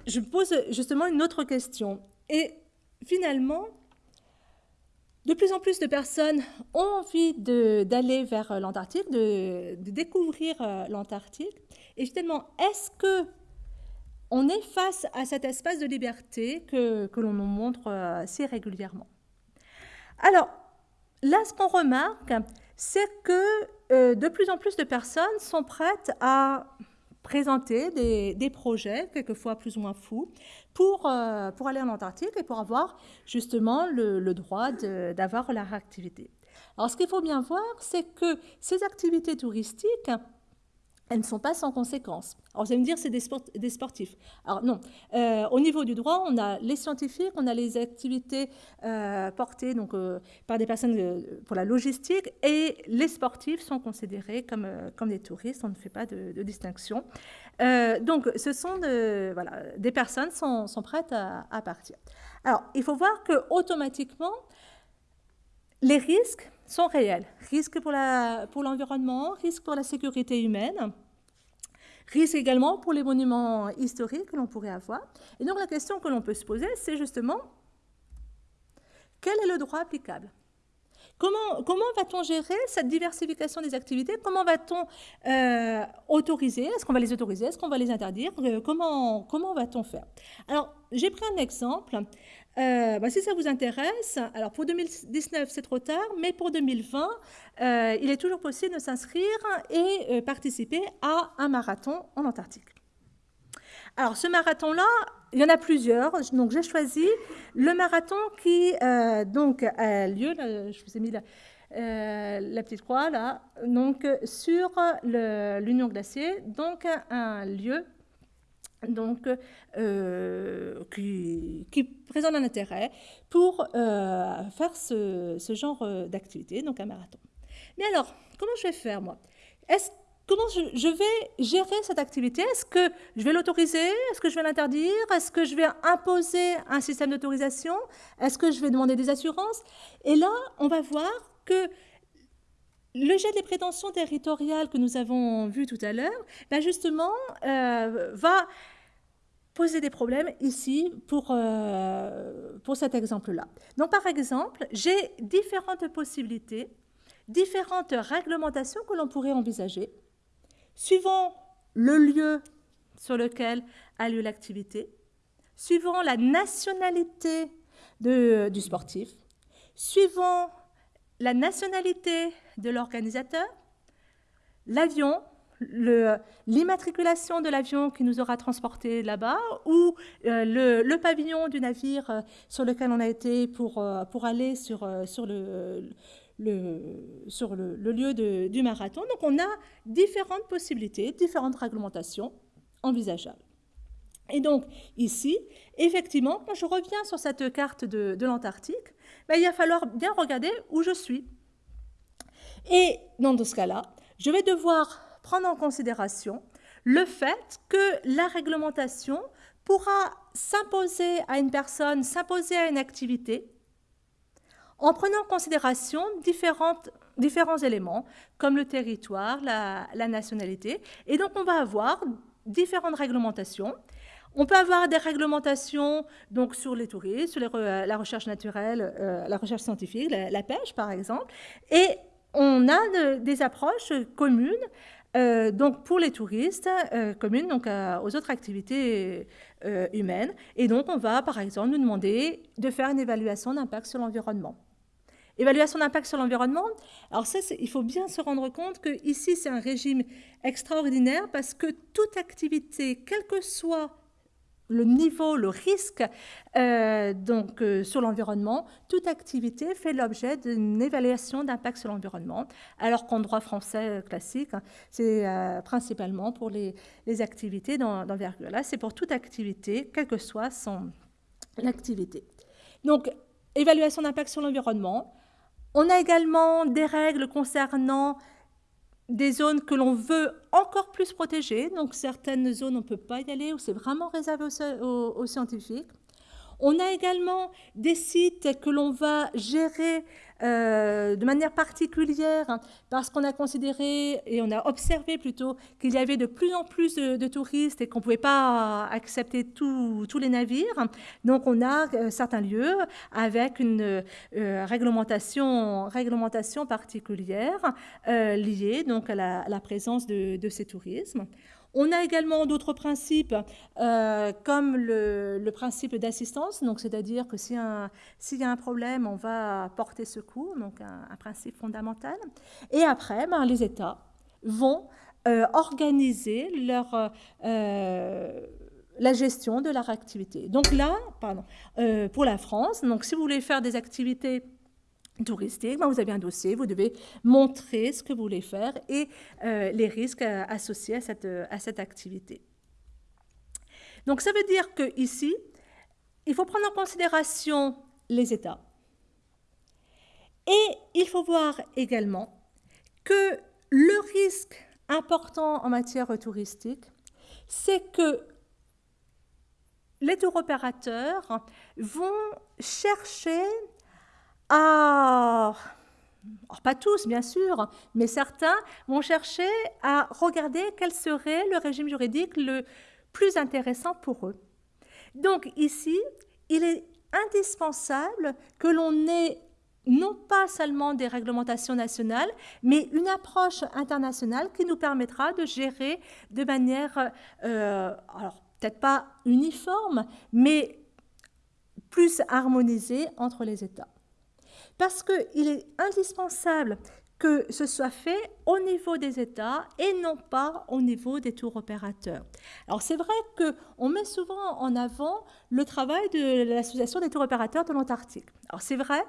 B: je pose justement une autre question. Et finalement, de plus en plus de personnes ont envie d'aller vers l'Antarctique, de, découvrir euh, l'Antarctique. Et finalement, est-ce que on est face à cet espace de liberté que, l'on nous montre euh, si régulièrement? Alors, là, ce qu'on remarque, c'est que euh, de plus en plus de personnes sont prêtes à présenter des, projets, quelquefois plus ou moins fous, pour, euh, pour aller en Antarctique et pour avoir justement le, le droit d'avoir leur activité. Alors ce qu'il faut bien voir, c'est que ces activités touristiques, elles ne sont pas sans conséquences. Alors, vous allez me dire, c'est des, sportifs. Alors, non. Euh, au niveau du droit, on a les scientifiques, on a les activités euh, portées donc, euh, par des personnes pour la logistique, et les sportifs sont considérés comme, comme des touristes. On ne fait pas de, distinction. donc, ce sont voilà, des personnes sont, sont prêtes à, à, partir. Alors, il faut voir que automatiquement, les risques sont réels. Risques pour l'environnement, pour risques pour la sécurité humaine, risques également pour les monuments historiques que l'on pourrait avoir. Et donc la question que l'on peut se poser, c'est justement, quel est le droit applicable? Comment, comment va-t-on gérer cette diversification des activités? Comment va-t-on euh, autoriser? Est-ce qu'on va les autoriser? Est-ce qu'on va les interdire? Euh, Comment, comment va-t-on faire? Alors, j'ai pris un exemple. Euh, bah, si ça vous intéresse, alors pour 2019 c'est trop tard, mais pour 2020, euh, il est toujours possible de s'inscrire et euh, participer à un marathon en Antarctique. Alors ce marathon-là, il y en a plusieurs, donc j'ai choisi le marathon qui donc a lieu, je vous ai mis la, petite croix là, donc sur l'Union glacier, donc un lieu donc, euh, qui, qui, présente un intérêt pour euh, faire ce, genre euh, d'activité, donc un marathon. Mais alors, comment je vais faire, moi? Comment je, vais gérer cette activité? Est-ce que je vais l'autoriser? Est-ce que je vais l'interdire? Est-ce que je vais imposer un système d'autorisation? Est-ce que je vais demander des assurances? Et là, on va voir que le jet des prétentions territoriales que nous avons vu tout à l'heure, ben justement, va poser des problèmes ici pour, euh, pour cet exemple-là. Donc, par exemple, j'ai différentes possibilités, différentes réglementations que l'on pourrait envisager, suivant le lieu sur lequel a lieu l'activité, suivant la nationalité du sportif, suivant la nationalité de l'organisateur, l'avion, l'immatriculation de l'avion qui nous aura transporté là-bas ou euh, le, pavillon du navire euh, sur lequel on a été pour, euh, pour aller sur, sur, le, sur le, lieu du marathon. Donc on a différentes possibilités, différentes réglementations envisageables. Et donc ici, effectivement, quand je reviens sur cette carte de, de l'Antarctique, ben, il va falloir bien regarder où je suis. Et dans ce cas-là, je vais devoir prendre en considération le fait que la réglementation pourra s'imposer à une personne, s'imposer à une activité, en prenant en considération différents éléments, comme le territoire, la, nationalité. Et donc, on va avoir différentes réglementations. On peut avoir des réglementations donc, sur les touristes, sur la recherche naturelle, euh, la recherche scientifique, la, pêche, par exemple. Et on a des approches communes euh, donc pour les touristes euh, communes, donc euh, aux autres activités humaines. Et donc on va par exemple nous demander de faire une évaluation d'impact sur l'environnement. Évaluation d'impact sur l'environnement. Alors ça, il faut bien se rendre compte que ici c'est un régime extraordinaire parce que toute activité, quelle que soit le niveau, le risque euh, donc, euh, sur l'environnement, toute activité fait l'objet d'une évaluation d'impact sur l'environnement, alors qu'en droit français euh, classique, hein, c'est principalement pour les, activités d'envergure. Là, c'est pour toute activité, quelle que soit son activité. Donc, évaluation d'impact sur l'environnement. On a également des règles concernant des zones que l'on veut encore plus protéger. Donc certaines zones, on ne peut pas y aller, ou c'est vraiment réservé aux scientifiques. On a également des sites que l'on va gérer euh, de manière particulière hein, parce qu'on a considéré et on a observé plutôt qu'il y avait de plus en plus de, touristes et qu'on ne pouvait pas accepter tous les navires. Donc on a euh, certains lieux avec une euh, réglementation, réglementation particulière liée donc à la, présence de, de ces tourismes. On a également d'autres principes, euh, comme le, principe d'assistance, c'est-à-dire que s'il y, a un problème, on va porter secours, donc un, principe fondamental. Et après, ben, les États vont euh, organiser leur, euh, la gestion de leur activité. Donc là, pour la France, donc si vous voulez faire des activités touristique, ben, vous avez un dossier, vous devez montrer ce que vous voulez faire et euh, les risques euh, associés à cette, euh, à cette activité. Donc ça veut dire qu'ici, il faut prendre en considération les États. Et il faut voir également que le risque important en matière touristique, c'est que les tour opérateurs vont chercher ah, pas tous, bien sûr, mais certains vont chercher à regarder quel serait le régime juridique le plus intéressant pour eux. Donc ici, il est indispensable que l'on ait non pas seulement des réglementations nationales, mais une approche internationale qui nous permettra de gérer de manière, euh, alors peut-être pas uniforme, mais plus harmonisée entre les États parce qu'il est indispensable que ce soit fait au niveau des États et non pas au niveau des tours opérateurs. Alors c'est vrai qu'on met souvent en avant le travail de l'Association des tours opérateurs de l'Antarctique. Alors c'est vrai,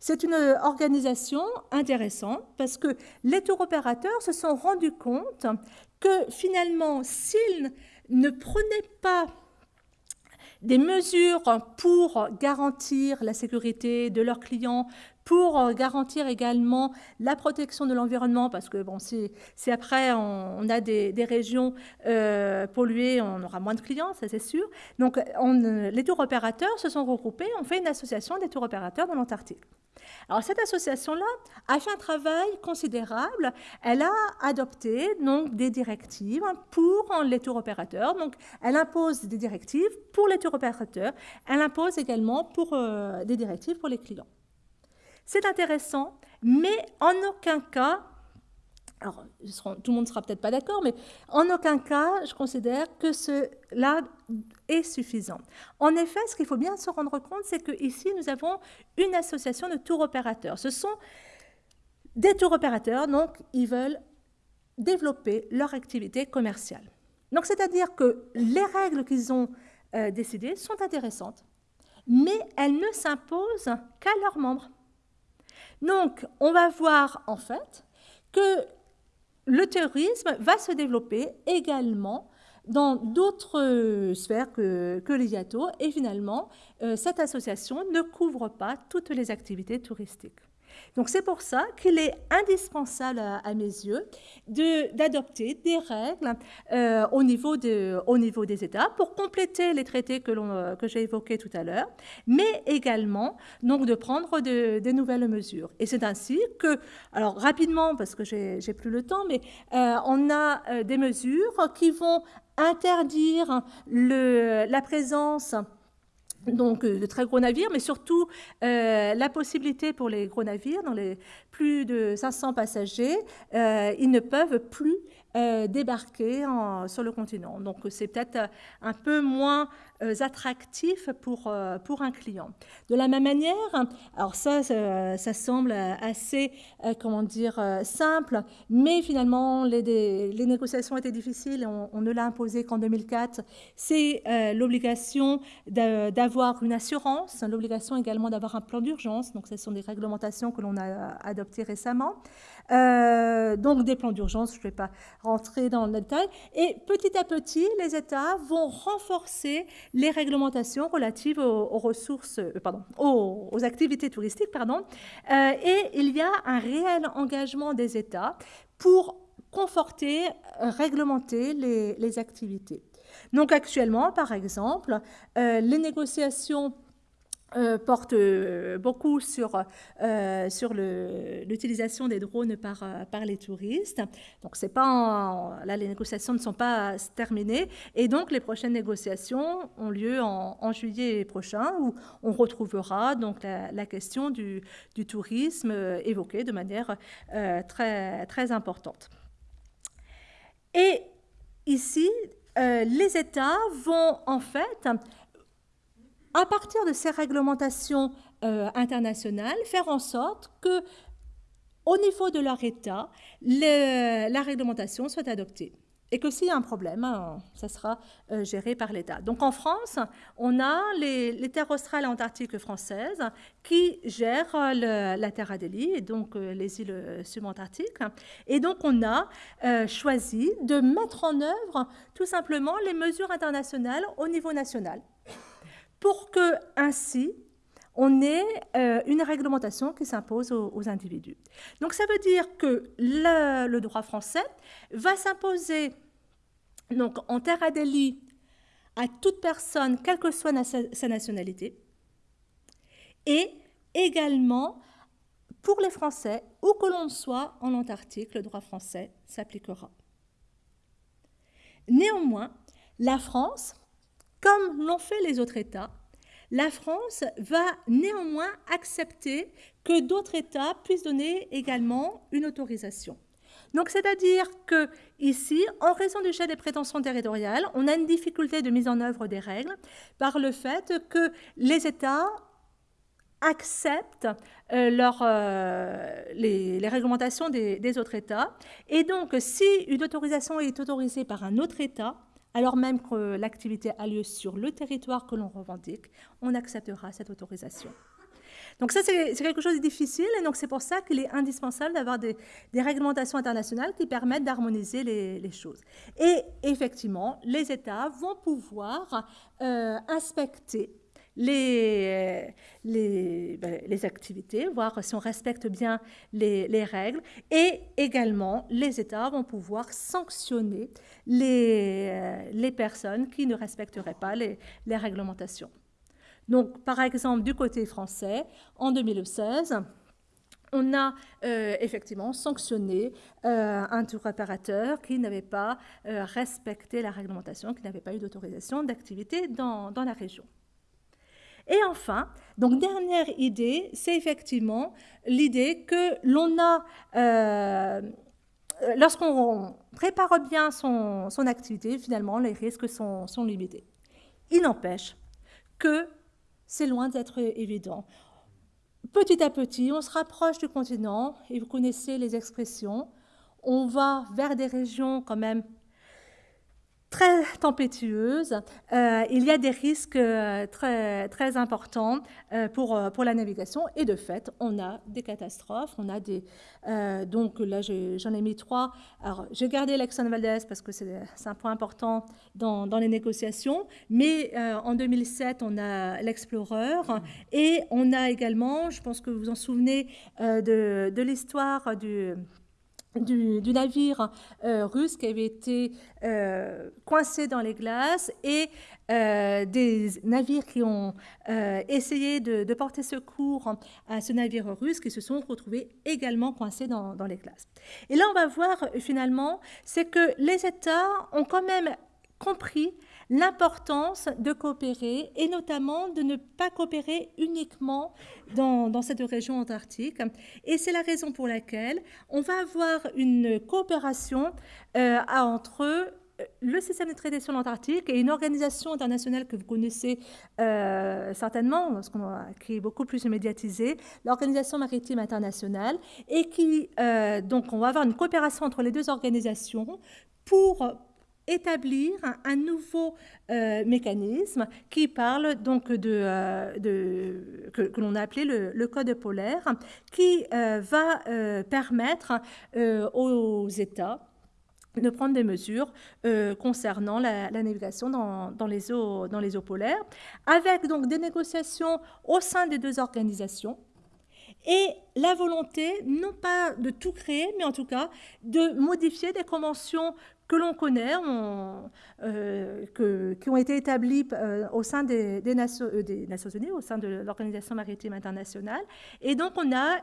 B: c'est une organisation intéressante parce que les tours opérateurs se sont rendus compte que finalement, s'ils ne prenaient pas des mesures pour garantir la sécurité de leurs clients, pour garantir également la protection de l'environnement, parce que bon, si, après on, a des, régions euh, polluées, on aura moins de clients, ça c'est sûr. Donc on, les tours opérateurs se sont regroupés, on fait une association des tours opérateurs dans l'Antarctique. Alors cette association-là a fait un travail considérable. Elle a adopté donc des directives pour les tours opérateurs. Donc elle impose des directives pour les tours opérateurs. Elle impose également euh, des directives pour les clients. C'est intéressant, mais en aucun cas, alors tout le monde ne sera peut-être pas d'accord, mais en aucun cas, je considère que cela est suffisant. En effet, ce qu'il faut bien se rendre compte, c'est qu'ici, nous avons une association de tours opérateurs. Ce sont des tours opérateurs, donc ils veulent développer leur activité commerciale. Donc, c'est-à-dire que les règles qu'ils ont euh, décidées sont intéressantes, mais elles ne s'imposent qu'à leurs membres. Donc, on va voir en fait que le terrorisme va se développer également dans d'autres sphères que, que l'IATO et finalement, euh, cette association ne couvre pas toutes les activités touristiques. Donc c'est pour ça qu'il est indispensable à, mes yeux d'adopter des règles euh, au, niveau de, au, niveau des États pour compléter les traités que, euh, que j'ai évoqués tout à l'heure, mais également donc, de prendre de, de nouvelles mesures. Et c'est ainsi que, alors rapidement, parce que j'ai plus le temps, mais euh, on a des mesures qui vont interdire la présence donc euh, de très gros navires, mais surtout euh, la possibilité pour les gros navires, dans les plus de 500 passagers, euh, ils ne peuvent plus débarquer sur le continent. Donc c'est peut-être un peu moins attractif pour, pour un client. De la même manière, alors ça, ça, semble assez, comment dire, simple, mais finalement, les, les négociations étaient difficiles, on, on ne l'a imposé qu'en 2004. C'est l'obligation d'avoir une assurance, l'obligation également d'avoir un plan d'urgence, donc ce sont des réglementations que l'on a adoptées récemment. Euh, donc des plans d'urgence, je ne vais pas rentrer dans le détail. Et petit à petit, les États vont renforcer les réglementations relatives aux, ressources, euh, pardon, aux, activités touristiques, pardon. Euh, et il y a un réel engagement des États pour conforter, réglementer les, les activités. Donc actuellement, par exemple, les négociations euh, porte euh, beaucoup sur, euh, sur l'utilisation des drones par, par les touristes. Donc, c'est pas là, les négociations ne sont pas terminées. Et donc, les prochaines négociations ont lieu en, juillet prochain, où on retrouvera donc la, question du, du, tourisme évoquée de manière très, très importante. Et ici, les États vont en fait à partir de ces réglementations euh, internationales, faire en sorte que, au niveau de leur État, la réglementation soit adoptée. Et que s'il y a un problème, hein, ça sera euh, géré par l'État. Donc en France, on a les, terres australes et antarctiques françaises qui gèrent la Terre Adélie et donc euh, les îles subantarctiques. Et donc on a choisi de mettre en œuvre tout simplement les mesures internationales au niveau national pour que ainsi on ait euh, une réglementation qui s'impose aux, individus. Donc ça veut dire que le, droit français va s'imposer donc en terre adélie à toute personne, quelle que soit sa nationalité, et également pour les Français, où que l'on soit en Antarctique, le droit français s'appliquera. Néanmoins, la France comme l'ont fait les autres États, la France va néanmoins accepter que d'autres États puissent donner également une autorisation. Donc, c'est-à-dire que ici, en raison du chef des prétentions territoriales, on a une difficulté de mise en œuvre des règles par le fait que les États acceptent euh, euh, les, réglementations des, autres États. Et donc, si une autorisation est autorisée par un autre État, alors même que l'activité a lieu sur le territoire que l'on revendique, on acceptera cette autorisation. Donc ça, c'est quelque chose de difficile, et donc c'est pour ça qu'il est indispensable d'avoir des, réglementations internationales qui permettent d'harmoniser les, choses. Et effectivement, les États vont pouvoir euh, inspecter les, ben, les, activités, voir si on respecte bien les, règles. Et également, les États vont pouvoir sanctionner les, euh, personnes qui ne respecteraient pas les, réglementations. Donc, par exemple, du côté français, en 2016, on a euh, effectivement sanctionné euh, un tour opérateur qui n'avait pas respecté la réglementation, qui n'avait pas eu d'autorisation d'activité dans, la région. Et enfin, donc dernière idée, c'est effectivement l'idée que l'on a, euh, lorsqu'on prépare bien son, activité, finalement, les risques sont, sont limités. Il n'empêche que c'est loin d'être évident. Petit à petit, on se rapproche du continent, et vous connaissez les expressions, on va vers des régions quand même très tempétueuse, euh, il y a des risques euh, très, très importants euh, pour, pour la navigation. Et de fait, on a des catastrophes, on a des... donc là, j'en ai, mis trois. Alors, j'ai gardé l'Exxon Valdez parce que c'est un point important dans, dans les négociations, mais en 2007, on a l'Explorer. Et on a également, je pense que vous vous en souvenez, de, de l'histoire du du, navire euh, russe qui avait été euh, coincé dans les glaces et euh, des navires qui ont essayé de, porter secours à ce navire russe qui se sont retrouvés également coincés dans, dans les glaces. Et là, on va voir finalement, c'est que les États ont quand même compris l'importance de coopérer et notamment de ne pas coopérer uniquement dans, cette région antarctique. Et c'est la raison pour laquelle on va avoir une coopération euh, entre le système de traité sur l'Antarctique est une organisation internationale que vous connaissez euh, certainement, parce a, qui est beaucoup plus médiatisée, l'Organisation maritime internationale, et qui, euh, donc, on va avoir une coopération entre les deux organisations pour établir un, nouveau euh, mécanisme qui parle donc de, de que, l'on a appelé le, code polaire, qui va permettre aux États de prendre des mesures euh, concernant la, navigation dans, les eaux, dans les eaux polaires, avec donc des négociations au sein des deux organisations et la volonté, non pas de tout créer, mais en tout cas de modifier des conventions que l'on connaît, euh, qui ont été établies euh, au sein des, des, Nations, Unies, au sein de l'Organisation maritime internationale. Et donc on a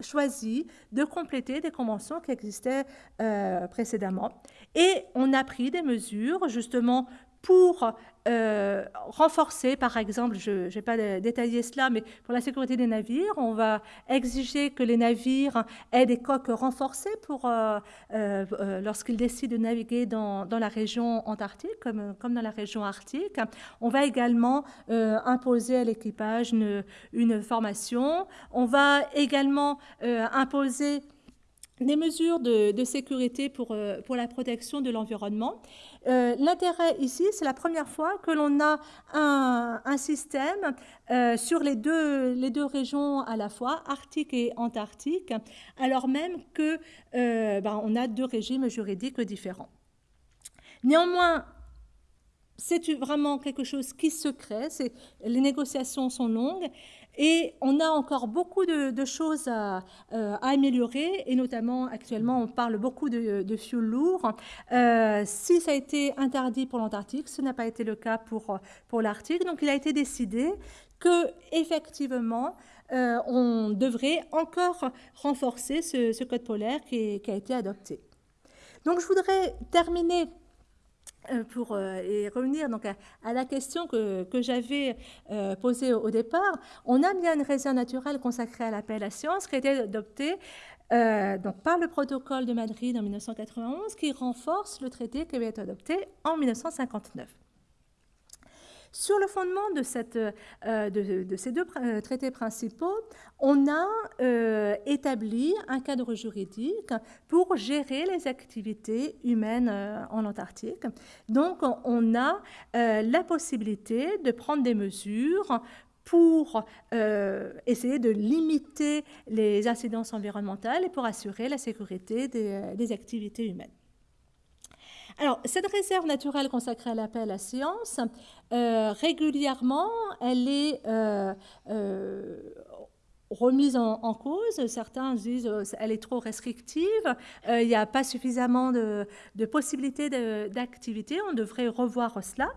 B: choisi de compléter des conventions qui existaient euh, précédemment. Et on a pris des mesures justement pour euh, renforcer, par exemple, je ne vais pas détailler cela, mais pour la sécurité des navires, on va exiger que les navires aient des coques renforcées pour euh, euh, lorsqu'ils décident de naviguer dans, la région antarctique comme, dans la région arctique. On va également imposer à l'équipage une, formation. On va également imposer des mesures de, sécurité pour, pour la protection de l'environnement. Euh, l'intérêt ici, c'est la première fois que l'on a un, système euh, sur les deux, les deux régions à la fois, Arctique et Antarctique, alors même que euh, ben, on a deux régimes juridiques différents. Néanmoins, c'est vraiment quelque chose qui se crée, les négociations sont longues et on a encore beaucoup de, choses à, euh, à, améliorer, et notamment actuellement, on parle beaucoup de, de fuel lourd. Euh, si ça a été interdit pour l'Antarctique, ce n'a pas été le cas pour, pour l'Arctique. Donc il a été décidé que effectivement, euh, on devrait encore renforcer ce, code polaire qui, qui, a été adopté. Donc je voudrais terminer pour euh, et revenir donc à, la question que, j'avais euh, posée au, départ, on a bien une réserve naturelle consacrée à la paix et à la science qui a été adoptée donc, par le protocole de Madrid en 1991 qui renforce le traité qui avait été adopté en 1959. Sur le fondement de, euh, ces deux euh, traités principaux, on a euh, établi un cadre juridique pour gérer les activités humaines en Antarctique. Donc, on a la possibilité de prendre des mesures pour essayer de limiter les incidences environnementales et pour assurer la sécurité des activités humaines. Alors, cette réserve naturelle consacrée à l'appel à la science, euh, régulièrement, elle est euh, euh, remise en, cause. Certains disent qu'elle est trop restrictive, il n'y a pas suffisamment de, de possibilités d'activité, on devrait revoir cela.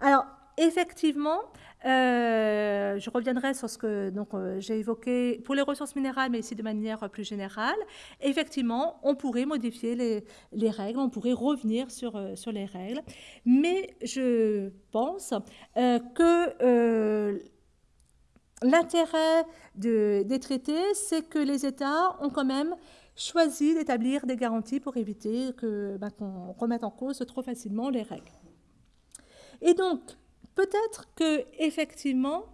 B: Alors, effectivement, euh, je reviendrai sur ce que euh, j'ai évoqué pour les ressources minérales, mais ici de manière plus générale. Effectivement, on pourrait modifier les, les règles, on pourrait revenir sur, euh, sur les règles, mais je pense que l'intérêt de, des traités, c'est que les États ont quand même choisi d'établir des garanties pour éviter ben, qu'on remette en cause trop facilement les règles. Et donc, peut-être que effectivement,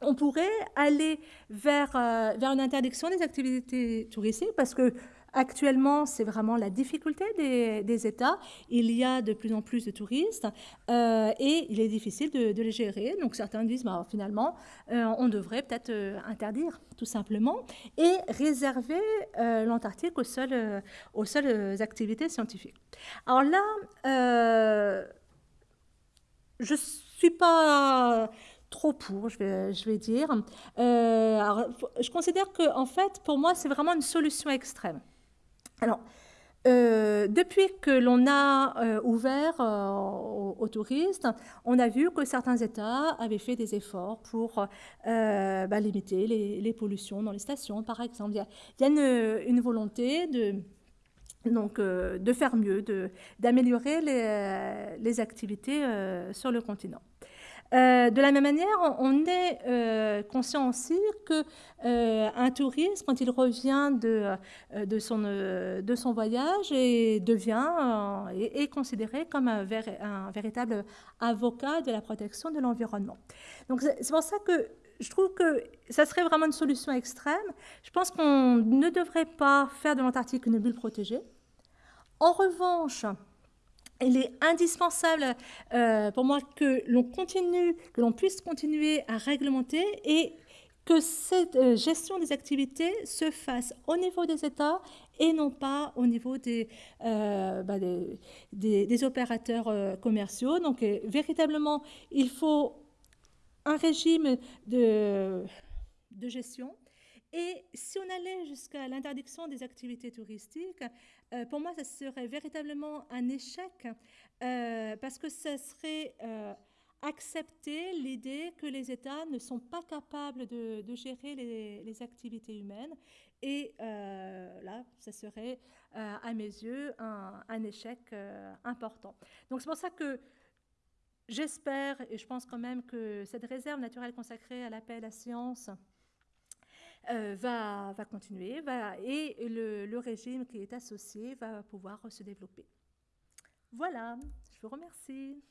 B: on pourrait aller vers, euh, vers une interdiction des activités touristiques parce que Actuellement, c'est vraiment la difficulté des, États. Il y a de plus en plus de touristes euh, et il est difficile de, les gérer. Donc certains disent, bah, finalement, euh, on devrait peut-être interdire tout simplement et réserver l'Antarctique aux seules, aux seules activités scientifiques. Alors là, je pas trop pour, je vais, je dire. Euh, je considère que, en fait, pour moi, c'est vraiment une solution extrême. Alors, euh, depuis que l'on a euh, ouvert aux, touristes, on a vu que certains États avaient fait des efforts pour bah, limiter les, pollutions dans les stations, par exemple. Il y a, une volonté de donc euh, de faire mieux, d'améliorer les, euh, activités euh, sur le continent. De la même manière, on, est conscient aussi que un touriste, quand il revient de, son, voyage, est, considéré comme un, un, véritable avocat de la protection de l'environnement. Donc c'est pour ça que je trouve que ça serait vraiment une solution extrême. Je pense qu'on ne devrait pas faire de l'Antarctique une bulle protégée. En revanche, il est indispensable euh, pour moi que l'on continue, que l'on puisse continuer à réglementer et que cette euh, gestion des activités se fasse au niveau des États et non pas au niveau des, euh, bah, des, opérateurs commerciaux. Donc véritablement, il faut un régime de, de gestion et si on allait jusqu'à l'interdiction des activités touristiques, euh, pour moi, ça serait véritablement un échec euh, parce que ça serait euh, accepter l'idée que les États ne sont pas capables de, gérer les, activités humaines. Et là, ça serait, à mes yeux, un, un échec important. Donc c'est pour ça que j'espère, et je pense quand même que cette réserve naturelle consacrée à la paix et à la science, euh, va, va, continuer va, et le, le, régime qui est associé va pouvoir se développer. Voilà, je vous remercie.